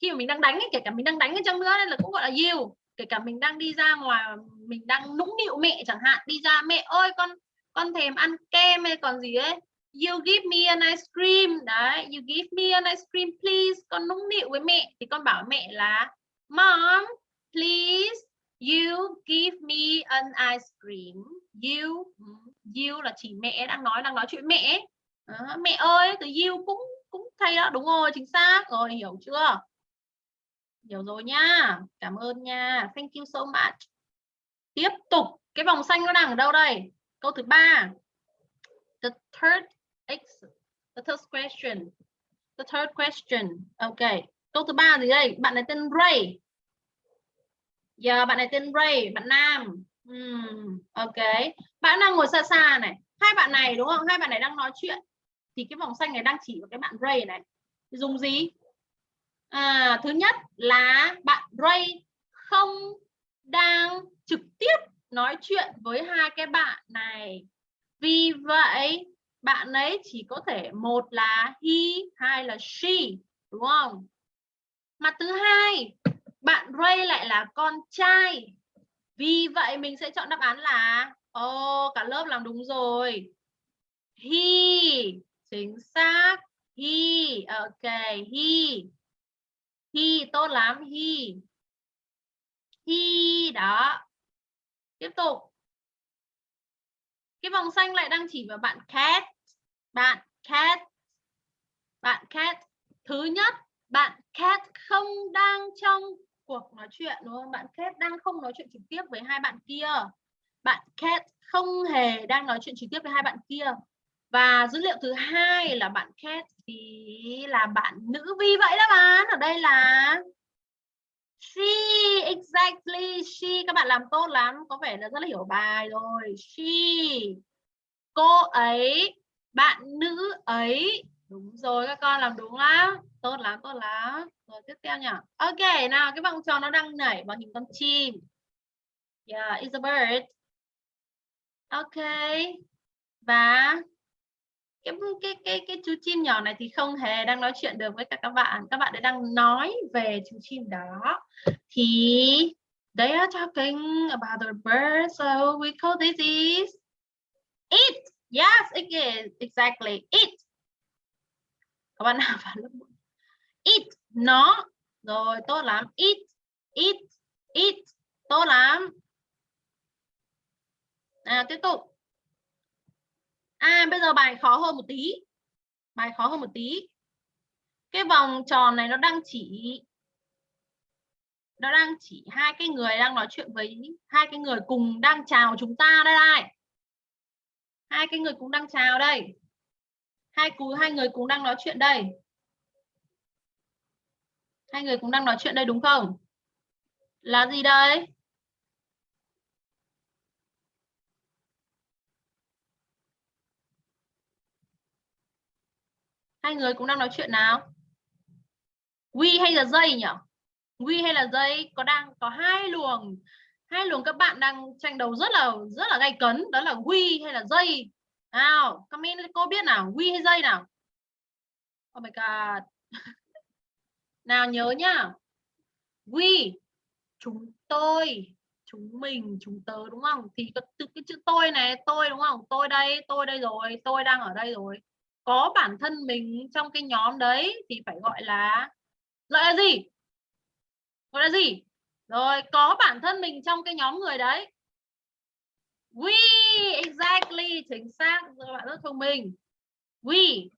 Khi mà mình đang đánh ấy, kể cả mình đang đánh ở trong nữa nên là cũng gọi là you. Kể cả mình đang đi ra ngoài mình đang nũng nịu mẹ chẳng hạn đi ra mẹ ơi con con thèm ăn kem hay còn gì ấy you give me an ice cream. Đấy you give me an ice cream please. Con nũng nịu với mẹ. Thì con bảo mẹ là mom please you give me an ice cream. You ừ, you là chỉ mẹ đang nói đang nói chuyện mẹ. Đó, mẹ ơi từ you cũng cũng thay đó. Đúng rồi chính xác. Rồi hiểu chưa? Hiểu rồi nha. Cảm ơn nha. Thank you so much. Tiếp tục. Cái vòng xanh nó đang ở đâu đây? Câu thứ ba. The third X, the third question. The third question. Ok câu thứ ba gì đây? Bạn này tên Ray. Giờ bạn này tên Ray bạn nam. Uhm, ok. Bạn đang ngồi xa xa này. Hai bạn này đúng không? Hai bạn này đang nói chuyện. Thì cái vòng xanh này đang chỉ vào cái bạn Ray này. Dùng gì? À, thứ nhất là bạn Ray không đang trực tiếp nói chuyện với hai cái bạn này. Vì vậy bạn ấy chỉ có thể một là he hai là she đúng không? Mà thứ hai bạn Ray lại là con trai. Vì vậy mình sẽ chọn đáp án là ô oh, cả lớp làm đúng rồi. He chính xác. He ok he. He tốt lắm he. He đó. Tiếp tục. Cái vòng xanh lại đang chỉ vào bạn cat bạn cat. Bạn cat, thứ nhất, bạn cat không đang trong cuộc nói chuyện, đúng không? Bạn cat đang không nói chuyện trực tiếp với hai bạn kia. Bạn cat không hề đang nói chuyện trực tiếp với hai bạn kia. Và dữ liệu thứ hai là bạn cat thì là bạn nữ vì vậy đáp án ở đây là she, exactly she. Các bạn làm tốt lắm, có vẻ là rất là hiểu bài rồi. She. Cô ấy bạn nữ ấy. Đúng rồi, các con làm đúng lắm. Tốt lắm tốt lắm. Rồi tiếp theo nhỉ? Ok, nào, cái vòng tròn nó đang nảy bằng hình con chim. Yeah, it's a bird. Ok. Và cái cái cái cái chú chim nhỏ này thì không hề đang nói chuyện được với cả các bạn. Các bạn ấy đang nói về chú chim đó. Thì they are talking about the bird, so we call this is it yes it is. Exactly. It các bạn nào vào lớp it nó. Rồi tốt lắm. It it it tốt lắm. À, tiếp tục. À bây giờ bài khó hơn một tí. Bài khó hơn một tí. Cái vòng tròn này nó đang chỉ nó đang chỉ hai cái người đang nói chuyện với hai cái người cùng đang chào chúng ta. Đây này. Hai cái người cũng đang chào đây. Hai cú, hai người cũng đang nói chuyện đây. Hai người cũng đang nói chuyện đây đúng không? Là gì đây? hai người cũng đang nói chuyện nào we hay là dây nhỉ we hay là dây có đang, có hai luồng hai luồng các bạn đang tranh đấu rất là rất là gay cấn, đó là huy hay là dây nào comment cô biết nào huy hay dây nào? Oh my god. Nào nhớ nhá. Huy chúng tôi, chúng mình, chúng tớ, đúng không? Thì từ cái chữ tôi này, tôi đúng không? Tôi đây tôi đây rồi, tôi đang ở đây rồi. Có bản thân mình trong cái nhóm đấy thì phải gọi là gọi là gì? Gọi là gì? Rồi, có bản thân mình trong cái nhóm người đấy. We, exactly, chính xác. Các bạn rất thông minh. We,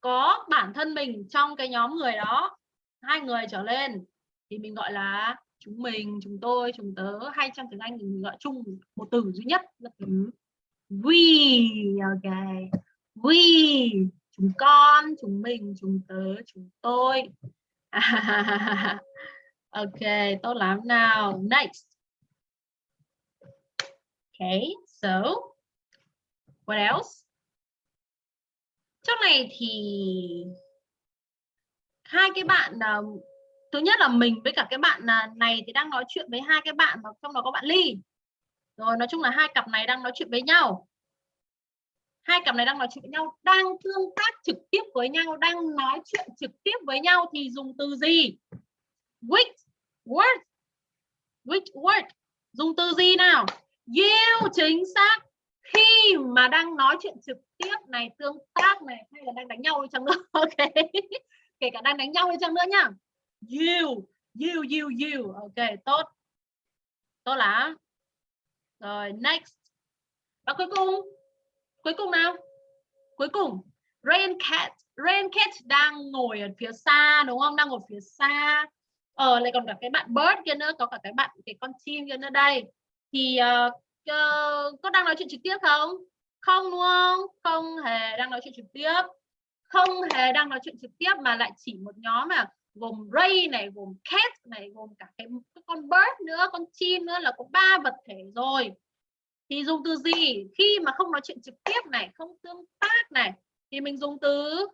có bản thân mình trong cái nhóm người đó. Hai người trở lên thì mình gọi là chúng mình, chúng tôi, chúng tớ. Hay trong tiếng anh thì mình gọi chung một từ duy nhất. Là từ we ok we, chúng con, chúng mình, chúng tớ, chúng tôi. ok tốt lắm. Nào next. Okay so what else? Trong này thì hai cái bạn uh, thứ nhất là mình với cả cái bạn uh, này thì đang nói chuyện với hai cái bạn mà trong đó có bạn ly. Rồi nói chung là hai cặp này đang nói chuyện với nhau. Hai cặp này đang nói chuyện với nhau đang tương tác trực tiếp với nhau đang nói chuyện trực tiếp với nhau thì dùng từ gì? Which word which word dùng từ gì nào? You chính xác. Khi mà đang nói chuyện trực tiếp này, tương tác này, hay là đang đánh nhau đi chăng nữa? Ok. Kể cả đang đánh nhau đi chăng nữa nhá. You you you you ok, tốt. Tốt lắm. Rồi, next. Và cuối cùng. Cuối cùng nào? Cuối cùng. Rain cat. Rain cat đang ngồi ở phía xa, đúng không? Đang ngồi phía xa ờ lại còn cả cái bạn bird kia nữa có cả cái bạn cái con chim kia nữa. Đây thì uh, uh, có đang nói chuyện trực tiếp không? Không đúng không? Không hề đang nói chuyện trực tiếp. Không hề đang nói chuyện trực tiếp mà lại chỉ một nhóm mà gồm ray này gồm cat này gồm cả cái, cái con bird nữa con chim nữa là có ba vật thể rồi. Thì dùng từ gì? Khi mà không nói chuyện trực tiếp này không tương tác này thì mình dùng từ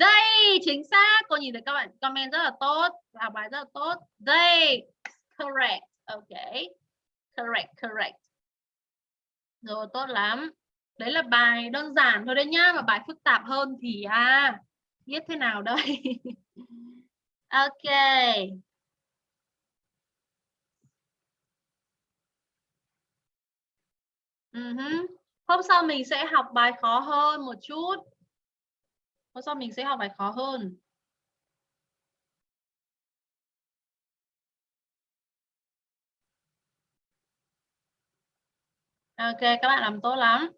They chính xác. Cô nhìn thấy các bạn comment rất là tốt học bài rất là tốt. They correct. Ok. Correct correct. Rồi, tốt lắm. Đấy là bài đơn giản thôi đấy nhá, Mà bài phức tạp hơn thì à biết thế nào đây? Ok. Ừ uh -huh. hôm sau mình sẽ học bài khó hơn một chút hôm sau mình sẽ học bài khó hơn Ok, các bạn làm tốt lắm.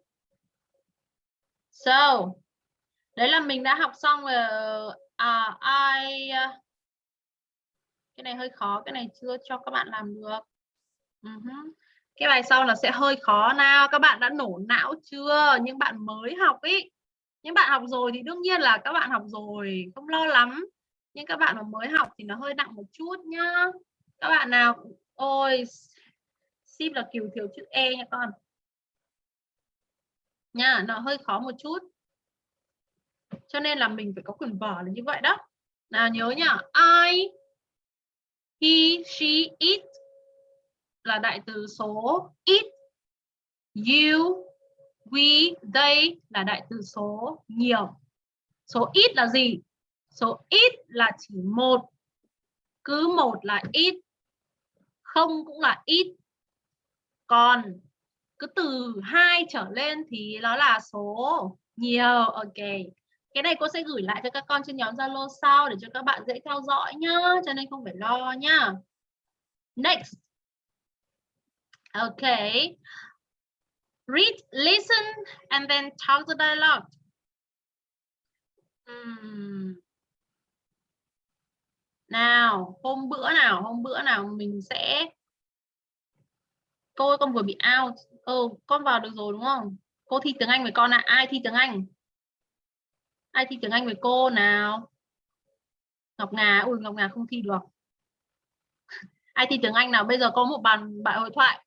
So, đấy là mình đã học xong rồi. À, ai cái này hơi khó, cái này chưa cho các bạn làm được. Ừ uh -huh. Cái bài sau là sẽ hơi khó nào. Các bạn đã nổ não chưa? Những bạn mới học ý. Những bạn học rồi thì đương nhiên là các bạn học rồi, không lo lắm. Nhưng các bạn mà mới học thì nó hơi nặng một chút nhá. Các bạn nào ôi ship là kiểu thiếu chữ E nha con nha nó hơi khó một chút cho nên là mình phải có quyền vở là như vậy đó nào nhớ nhá I he she it là đại từ số it you we, they là đại từ số nhiều. Số ít là gì? Số ít là chỉ một. Cứ một là ít, không cũng là ít. Còn cứ từ hai trở lên thì nó là số nhiều. Ok. Cái này cô sẽ gửi lại cho các con trên nhóm Zalo sau để cho các bạn dễ theo dõi nhá. Cho nên không phải lo nhá. Next. Okay read, listen, and then talk the dialogue. Hmm. nào, hôm bữa nào, hôm bữa nào mình sẽ cô con vừa bị out. Ừ con vào được rồi đúng không? Cô thi tiếng Anh với con ạ. À? ai thi tiếng Anh? Ai thi tiếng Anh với cô nào? Ngọc Ngà, ui, Ngọc Ngà không thi được. Ai thi tiếng Anh nào? Bây giờ có một bàn bạn hội thoại.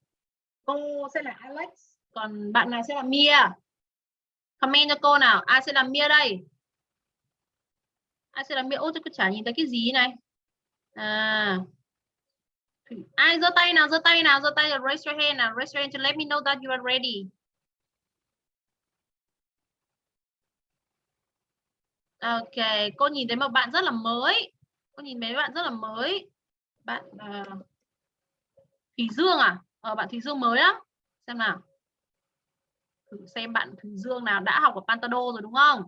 Cô sẽ là Alex còn bạn này sẽ là Mia? Comment cho cô nào. Ai sẽ là Mia đây? Ai sẽ là Mia? Ôi tôi cứ chả nhìn thấy cái gì này. À. Ai giơ tay nào giơ tay nào giơ tay raise your hand nào raise your hand to let me know that you are ready. Ok cô nhìn thấy một bạn rất là mới. Cô nhìn mấy bạn rất là mới. Bạn à, uh, Thủy Dương à? Ờ, bạn Thủy Dương mới lắm. Xem nào thử xem bạn Dương nào đã học ở Pantado rồi đúng không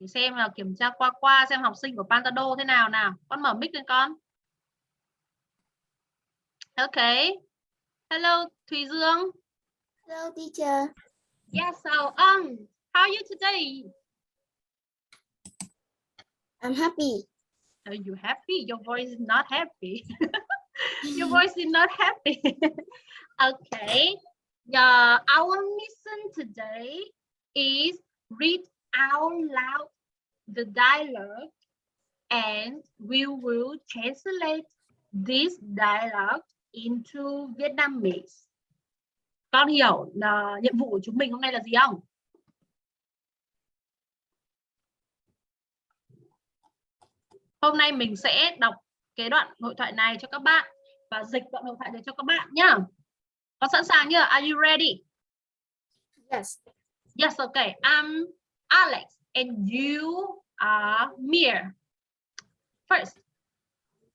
thì xem là kiểm tra qua qua xem học sinh của Pantado thế nào nào con mở mic lên con Okay. Hello, Thùy Dương. Hello, teacher. Yes, so um, how are you today? I'm happy. Are you happy? Your voice is not happy. Your voice is not happy. okay. Yeah, our mission today is read out loud the dialogue and we will translate this dialogue into Vietnamese. Con hiểu là nhiệm vụ của chúng mình hôm nay là gì không? Hôm nay mình sẽ đọc cái đoạn hội thoại này cho các bạn và dịch đoạn hội thoại này cho các bạn nhá. Con sẵn sàng chưa? Are you ready? Yes. Yes, okay. I'm Alex and you are Mir. First,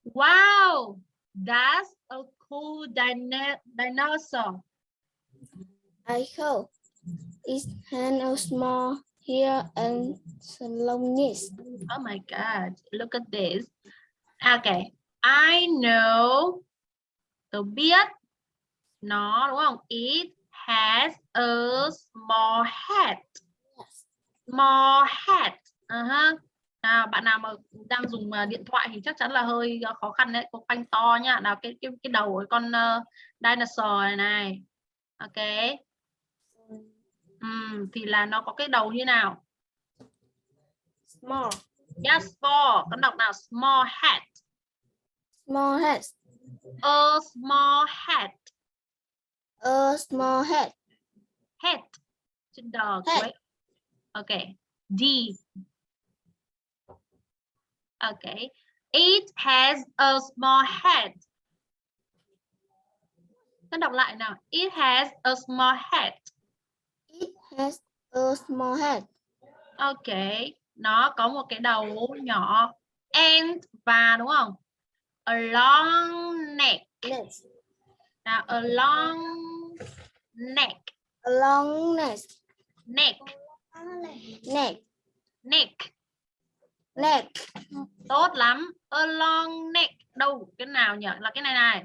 wow, That's a cool dino dinosaur. I hope it has a small hair and long nose. Oh my God, look at this. Okay, I know. Tôi biết nó đúng không? It has a small head. Small head. Uh-huh. Nào, bạn nào mà đang dùng uh, điện thoại thì chắc chắn là hơi uh, khó khăn đấy. Có quanh to nhá. Nào cái cái cái đầu của con uh, dinosaur này này. Ok. Ừm, thì là nó có cái đầu như nào? Small. Yes, small. Con đọc nào? Small head. Small head. A small head. A small head. Head. Chữ đờ Head. cuối. Ok. D. Okay. It has a small head. Con đọc lại nào. It has a small head. It has a small head. Ok. Nó có một cái đầu nhỏ. And và đúng không? A long neck. Next. Nào, a long neck. A long neck. Neck. Neck. Neck. Neck. Tốt lắm. A long neck. Đâu? Cái nào nhỉ? Là cái này này.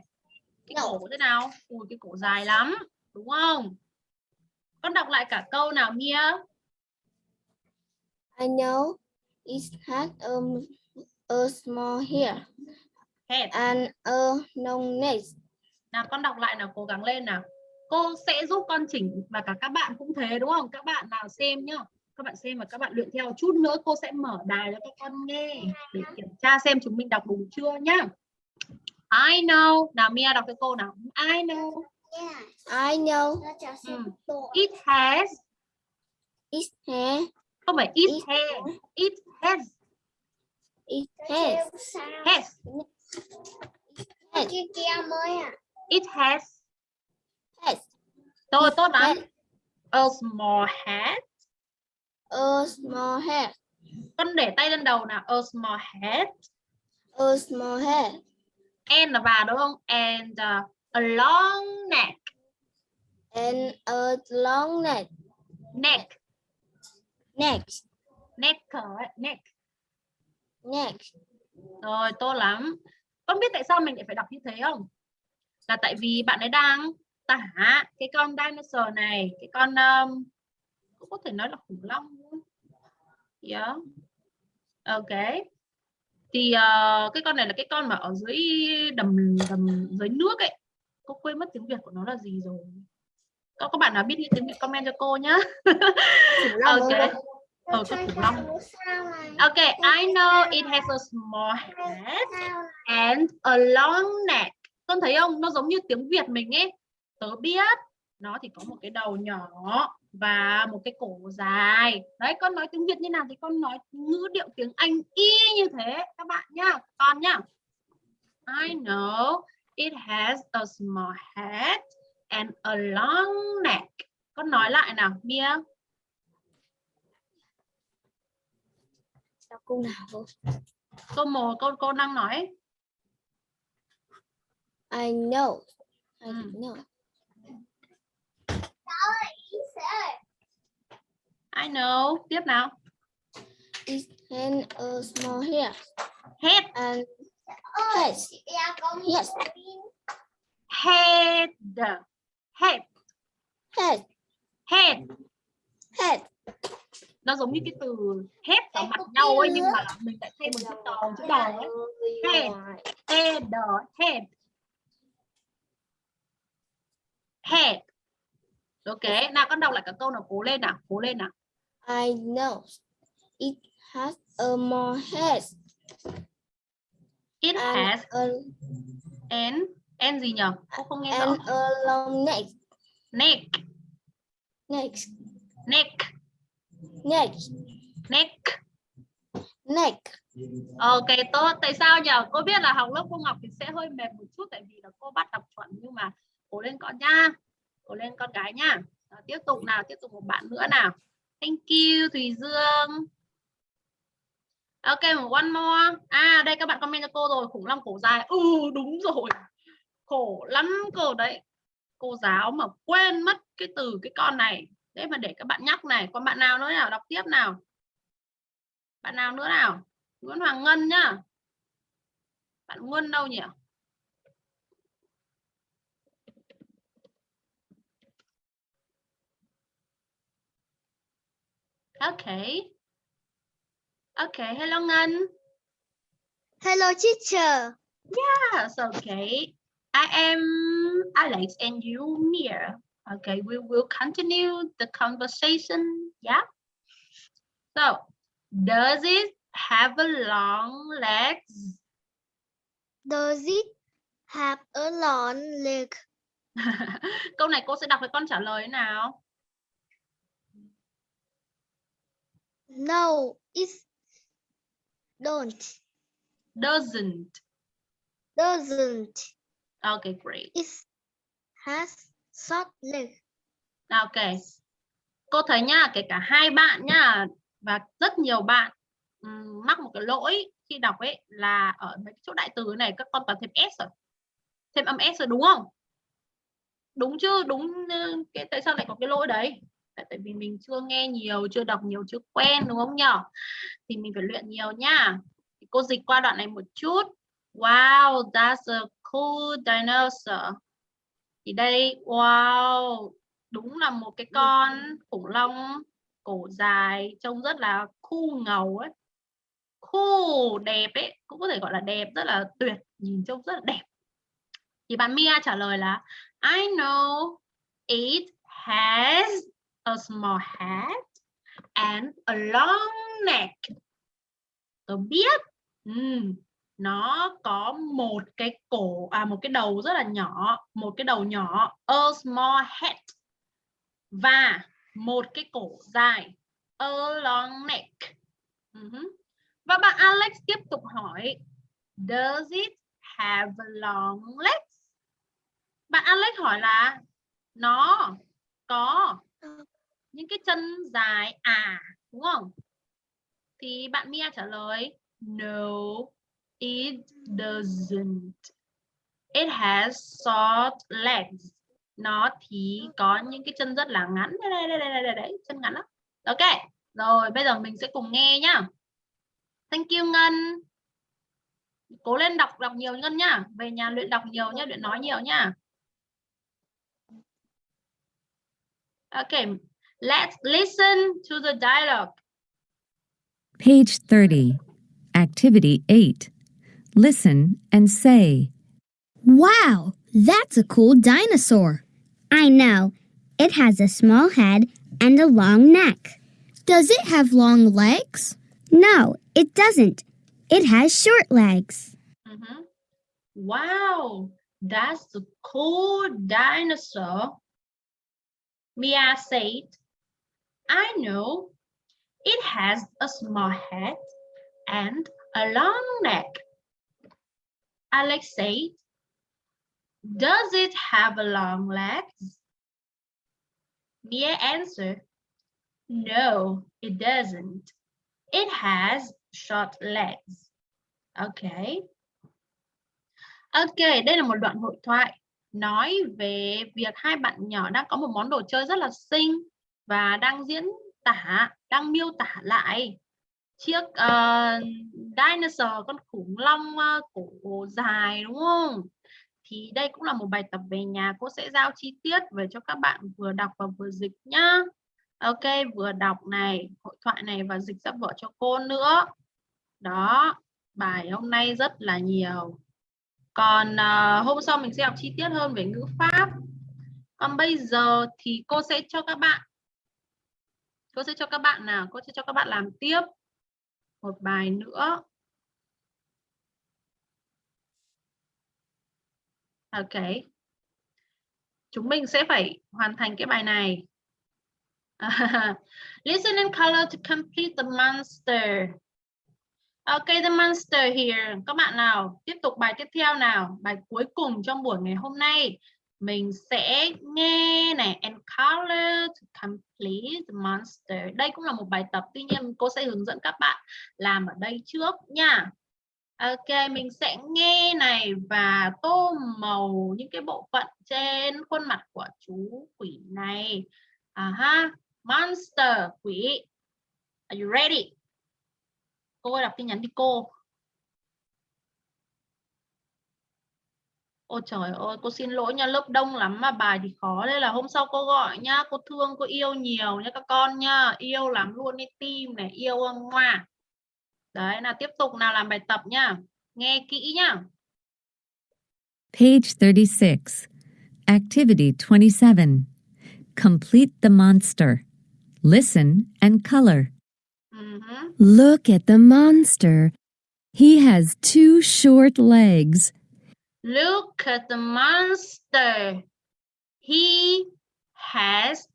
Cái cổ thế nào? Ui, cái cổ dài lắm. Đúng không? Con đọc lại cả câu nào Mia? I know it has a, a small hair Head. and a long neck. Nào con đọc lại nào, cố gắng lên nào. Cô sẽ giúp con chỉnh và cả các bạn cũng thế đúng không? Các bạn nào xem nhá. Các bạn xem và các bạn luyện theo chút nữa cô sẽ mở đài cho các con nghe để kiểm tra xem chúng mình đọc đúng chưa nhá. I know. Nào Mia đọc cái câu nào. I know. I know Ừ. It has. it has Không phải it It has. It has. it has Has. has It has. Has Rồi tốt lắm. A small head. a small head. Con để tay lên đầu nào. A small head. A small head And là và đúng không? And uh, a long neck. and a long neck. Neck. Neck. Neck. Neck. Neck. Rồi tốt lắm. Con biết tại sao mình lại phải đọc như thế không? Là tại vì bạn ấy đang tả cái con dinosaur này, cái con um, cũng có thể nói là khủng long luôn. Yeah. Ok. Thì ờ, cái con này là cái con mà ở dưới đầm đầm dưới nước ấy. Cô quên mất tiếng Việt của nó là gì rồi. Có các bạn nào biết tiếng Việt comment cho cô nhá. ok. Ờ, khủng long. Ok, I know it has a small head and a long neck. Con thấy không? Nó giống như tiếng Việt mình ấy. Tớ biết nó thì có một cái đầu nhỏ và một cái cổ dài. Đấy, con nói tiếng Việt như nào thì con nói ngữ điệu tiếng Anh y như thế các bạn nhá. Con nhá. I know it has a small head and a long neck. Con nói lại nào, Mia. Đọc câu nào. Câu một câu cô đang nói. I know. I Ừ. know. I know. Tiếp nào. It has a small hair Head. and has Yes. Head. Head. head. Head. Head. Nó giống như cái từ head vào mặt nhau ấy nhưng mà mình lại thêm một chữ đầu chữ đầu ấy. Head. Head. Head. Head. Ok, nào con đọc lại cả câu nào cố lên nào, cố lên nào. I know. It has a more head It and has a an an gì nhở? Cô không nghe rõ. and a long neck. Neck, Neck. neck, Neck. neck. Neck. Ok tốt. Tại sao nhở? Cô biết là học lớp cô Ngọc thì sẽ hơi mệt một chút tại vì là cô bắt đọc chuẩn nhưng mà cố lên con nha. Cố lên con gái nha. Đó, tiếp tục nào, tiếp tục một bạn nữa nào. Thank you Thùy Dương. Ok, một one more. À, đây các bạn comment cho cô rồi, khủng long cổ dài. Ừ, đúng rồi. Khổ lắm cô đấy. Cô giáo mà quên mất cái từ cái con này. Đấy mà để các bạn nhắc này. Còn bạn nào nữa nào, đọc tiếp nào. Bạn nào nữa nào? Nguyễn Hoàng Ngân nhá. Bạn ngân đâu nhỉ? Okay. Okay, hello Ngân. Hello teacher. Yes, okay. I am Alex and you Mia. Okay, we will continue the conversation. Yeah. So, does it have a long legs? Does it have a long leg? Câu này cô sẽ đọc với con trả lời nào. No, it don't. Doesn't. Doesn't. Okay, great. It has short leg. Ok. Cô thấy nhá, kể cả hai bạn nhá và rất nhiều bạn ừm, mắc một cái lỗi khi đọc ấy là ở mấy cái chỗ đại từ này các con toàn thêm s rồi. Thêm âm s rồi đúng không? Đúng chứ? Đúng cái tại sao lại có cái lỗi đấy? Tại vì mình chưa nghe nhiều, chưa đọc nhiều, chưa quen đúng không nhở? Thì mình phải luyện nhiều nhá. Thì cô dịch qua đoạn này một chút. Wow, that's a cool dinosaur. Thì đây, wow, đúng là một cái con khủng long cổ dài trông rất là cool ngầu ấy. Cool, đẹp ấy, cũng có thể gọi là đẹp, rất là tuyệt, nhìn trông rất là đẹp. Thì bạn Mia trả lời là I know it has a small head and a long neck. Tôi biết. Ừm, nó có một cái cổ à một cái đầu rất là nhỏ, một cái đầu nhỏ, a small head và một cái cổ dài, a long neck. Uh-huh. Và bạn Alex tiếp tục hỏi, does it have long legs? Bạn Alex hỏi là nó có ờ những cái chân dài à đúng không? Thì bạn Mia trả lời no it doesn't. It has short legs. Nó thì có những cái chân rất là ngắn. Đây đây đây đây đây, đây. chân ngắn lắm. Ok. Rồi, bây giờ mình sẽ cùng nghe nhá. Thank you Ngân. Cố lên đọc đọc nhiều Ngân nhá. Về nhà luyện đọc nhiều nhá, luyện nói nhiều nhá. ok let's listen to the dialogue. Page 30, Activity 8. Listen and say, Wow, that's a cool dinosaur. I know. It has a small head and a long neck. Does it have long legs? No, it doesn't. It has short legs. Mhm. Wow, that's a cool dinosaur. Mia said, I know. It has a small head and a long neck. Alex said, Does it have a long legs? Mia answered, No, it doesn't. It has short legs. Okay. Ok, đây là một đoạn hội thoại nói về việc hai bạn nhỏ đang có một món đồ chơi rất là xinh và đang diễn tả, đang miêu tả lại chiếc uh, dinosaur con khủng long uh, cổ dài đúng không? Thì đây cũng là một bài tập về nhà cô sẽ giao chi tiết về cho các bạn vừa đọc và vừa dịch nhá. Ok, vừa đọc này, hội thoại này và dịch ra vở cho cô nữa. Đó, bài hôm nay rất là nhiều. Còn uh, hôm sau mình sẽ học chi tiết hơn về ngữ pháp. Còn bây giờ thì cô sẽ cho các bạn cô sẽ cho các bạn nào, cô sẽ cho các bạn làm tiếp một bài nữa. Ok. Chúng mình sẽ phải hoàn thành cái bài này. Listen and color to complete the monster. ok the monster here. Các bạn nào, tiếp tục bài tiếp theo nào. Bài cuối cùng trong buổi ngày hôm nay mình sẽ nghe này and color to complete the monster. Đây cũng là một bài tập tuy nhiên cô sẽ hướng dẫn các bạn làm ở đây trước nha. Ok, mình sẽ nghe này và tô màu những cái bộ phận trên khuôn mặt của chú quỷ này. À ha, monster quỷ. Are you ready? Cô đọc tin nhắn đi cô. Ôi trời ơi, cô xin lỗi nha, lớp đông lắm mà bài thì khó. Đây là hôm sau cô gọi nhá, cô thương, cô yêu nhiều nha các con nha. Yêu lắm luôn đi tim này, yêu ngoa. Đấy, nào tiếp tục nào làm bài tập nhá. Nghe kỹ nhá. Page 36. Activity 27. Complete the monster. Listen and color. Mhm. Look at the monster. He has two short legs. Look at the monster. He has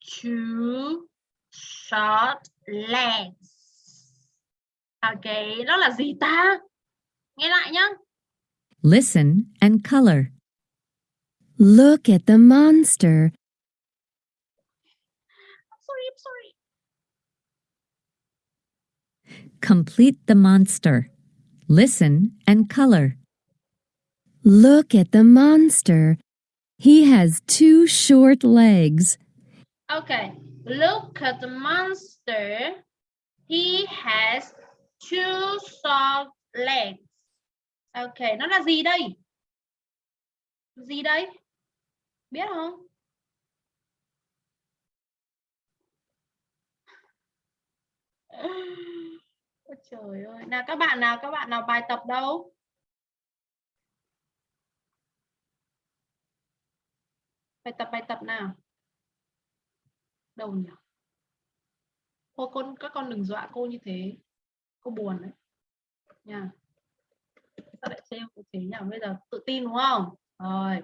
two short legs. Ok, đó là gì ta? Nghe lại nhá. Listen and color. Look at the monster. Sorry, I'm sorry. Complete the monster. Listen and color. Look at the monster. He has two short legs. Okay, look at the monster. He has two short legs. Okay, nó là gì đây? Gì đây? Biết không? Ôi trời ơi, nào các bạn nào, các bạn nào bài tập đâu? Bài tập bài tập nào? Đâu nhỉ? Thôi con các con đừng dọa cô như thế. Cô buồn đấy. Nha. Sao lại trêu cô thế nhỉ? Bây giờ tự tin đúng không? Rồi.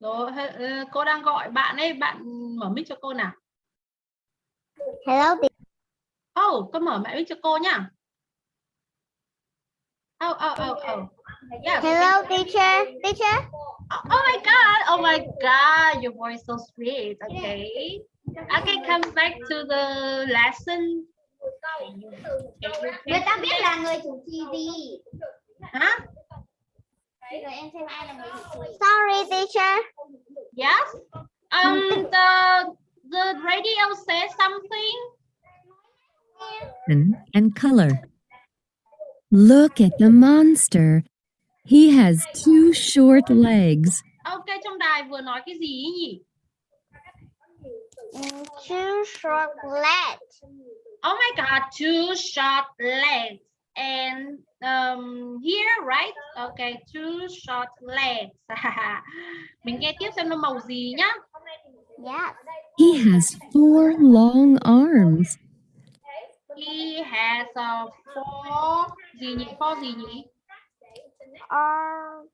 Rồi, ờ, cô đang gọi bạn ấy, bạn mở mic cho cô nào. Hello, Oh, con mở mic cho cô nhá. Oh, oh, oh, oh. Yes. hello, teacher. Teacher. Oh, oh my god, oh my god, your voice so sweet. Okay. Okay, come back to the lesson. Người ta biết là người chủ trì gì. Hả? Bây giờ em xem ai là người chủ trì. Sorry, teacher. Yes. Um, the the radio says something. Listen and color. Look at the monster. He has two short legs. Okay, trong đài vừa nói cái gì nhỉ? Two short legs. Oh my god, two short legs. And um here, right? Okay, two short legs. Mình nghe tiếp xem nó màu gì nhá. Yes. He has four long arms. He has a four gì nhỉ? Four gì nhỉ? Or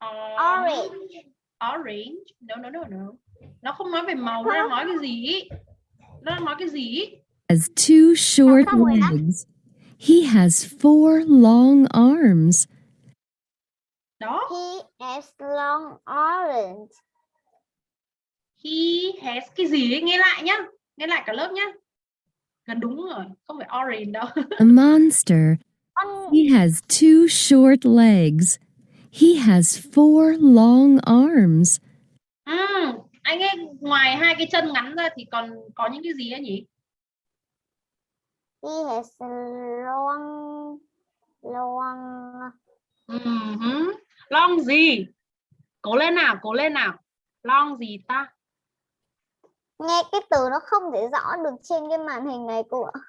Um, Orange. Orange. No, no, no, no. Nó không nói về màu, nó nói cái gì? Nó nói cái gì? ý? has two short legs. He has four long arms. Đó. He has long orange. He has cái gì? Nghe lại nhá. Nghe lại cả lớp nhá. Gần đúng rồi. Không phải orange đâu. A monster. He has two short legs. He has four long arms. Ừm, anh ấy ngoài hai cái chân ngắn ra thì còn có những cái gì ấy nhỉ? he has long long Ừm hứ. Long gì? Cố lên nào, cố lên nào. Long gì ta? Nghe cái từ nó không thể rõ được trên cái màn hình này cô ạ.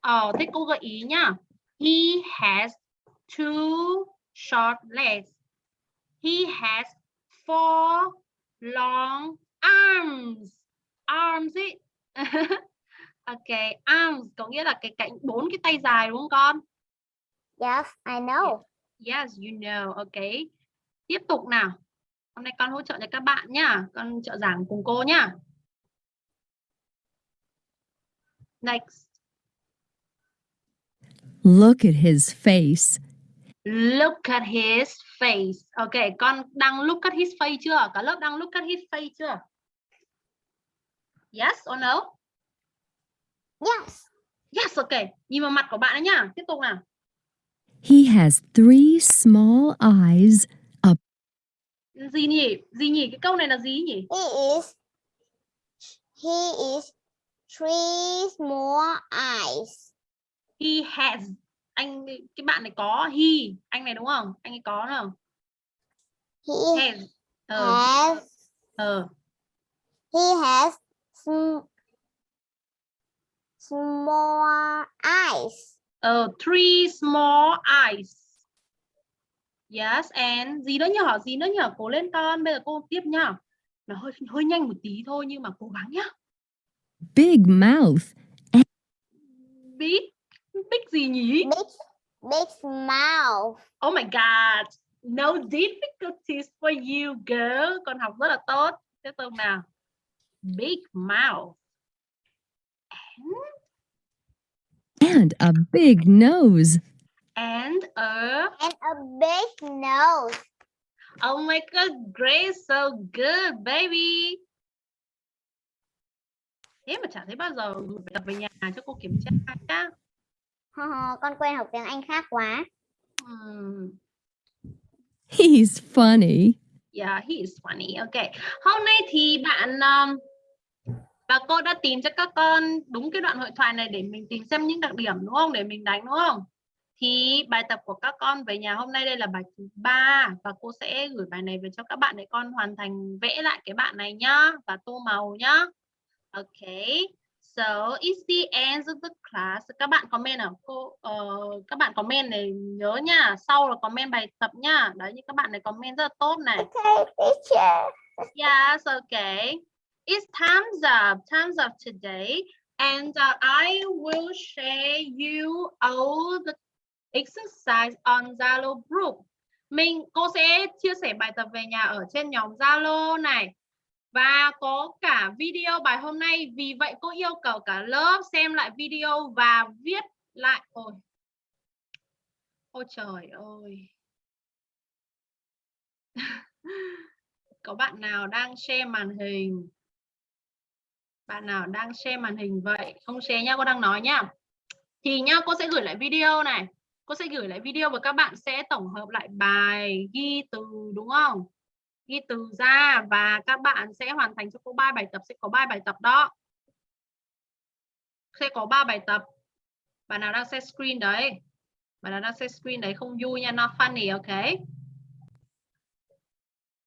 Ờ, thế cô gợi ý nhá. He has two short legs. He has four long arms. Arms ý. ok, arms có nghĩa là cái cạnh bốn cái tay dài đúng không con? Yes, I know. Yes, you know. Ok. Tiếp tục nào. Hôm nay con hỗ trợ cho các bạn nhá. Con trợ giảng cùng cô nhá. Next. Look at his face. Look at his face. Ok, con đang look at his face chưa? Cả lớp đang look at his face chưa? Yes or no? Yes. Yes, ok. Nhìn vào mặt của bạn ấy nhá. Tiếp tục nào. He has three small eyes, Gì nhỉ? Gì nhỉ? Cái câu này là gì nhỉ? He is he is three small eyes. He has. Anh cái bạn này có he, anh này đúng không? Anh ấy có không? He Has. Ờ, has ờ. he has sm- small eyes. Ờ, three small eyes. Yes, and gì nữa nhở? Gì nữa nhở? Cố lên con. Bây giờ cô tiếp nhá. Nó hơi hơi nhanh một tí thôi nhưng mà cố gắng nhá. Big mouth, Big, big gì nhỉ? Big big mouth. Oh my god. No difficulties for you, girl. Con học rất là tốt. Tiếp tục nào. Big mouth. and a big nose. And a And a big nose. Oh my god, great, so good, baby. Thế mà chả thấy bao giờ gửi bài tập về nhà cho cô kiểm tra nhá. con quen học tiếng Anh khác quá. Hmm. He's funny. Yeah, he is funny. Okay. Hôm nay thì bạn um, và cô đã tìm cho các con đúng cái đoạn hội thoại này để mình tìm xem những đặc điểm đúng không? Để mình đánh đúng không? Thì bài tập của các con về nhà hôm nay đây là bài thứ ba và cô sẽ gửi bài này về cho các bạn để con hoàn thành vẽ lại cái bạn này nhá và tô màu nhá. Okay. So it's the end of the class. Các bạn comment nào? Cô ờ, các bạn comment này nhớ nha. Sau là comment bài tập nha. Đấy như các bạn này comment rất là tốt này. Okay, teacher. Yes, okay. It's time's up. Time's up today. And uh, I will share you all the exercise on Zalo group. Mình cô sẽ chia sẻ bài tập về nhà ở trên nhóm Zalo này. Và có cả video bài hôm nay. Vì vậy cô yêu cầu cả lớp xem lại video và viết lại. Ôi, ôi trời ơi. có bạn nào đang share màn hình bạn nào đang share màn hình vậy không share nhá cô đang nói nhá thì nhá cô sẽ gửi lại video này cô sẽ gửi lại video và các bạn sẽ tổng hợp lại bài ghi từ đúng không ghi từ ra và các bạn sẽ hoàn thành cho cô ba bài tập. Sẽ có ba bài tập đó. Sẽ có ba bài tập. Bạn nào đang share screen đấy. Bạn nào đang share screen đấy không vui nha, not funny okay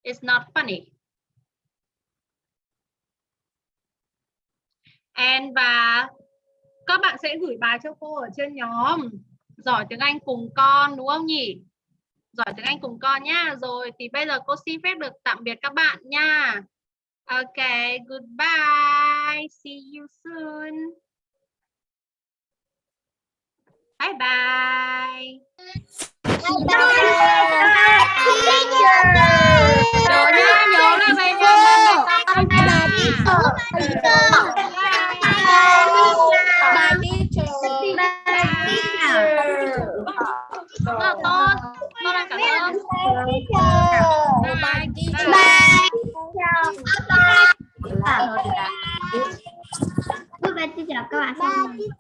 It's not funny. And và các bạn sẽ gửi bài cho cô ở trên nhóm. Giỏi tiếng Anh cùng con, đúng không nhỉ? Giỏi tiếng Anh cùng con nhá. Rồi thì bây giờ cô xin phép được tạm biệt các bạn nha. Ok, goodbye. See you soon. Bye bye. Nhớ nha, nhớ là về nhà làm bài tập nha. Rất là tốt con đang cảm ơn. Bye bye. bye. Bye bye bye bye bye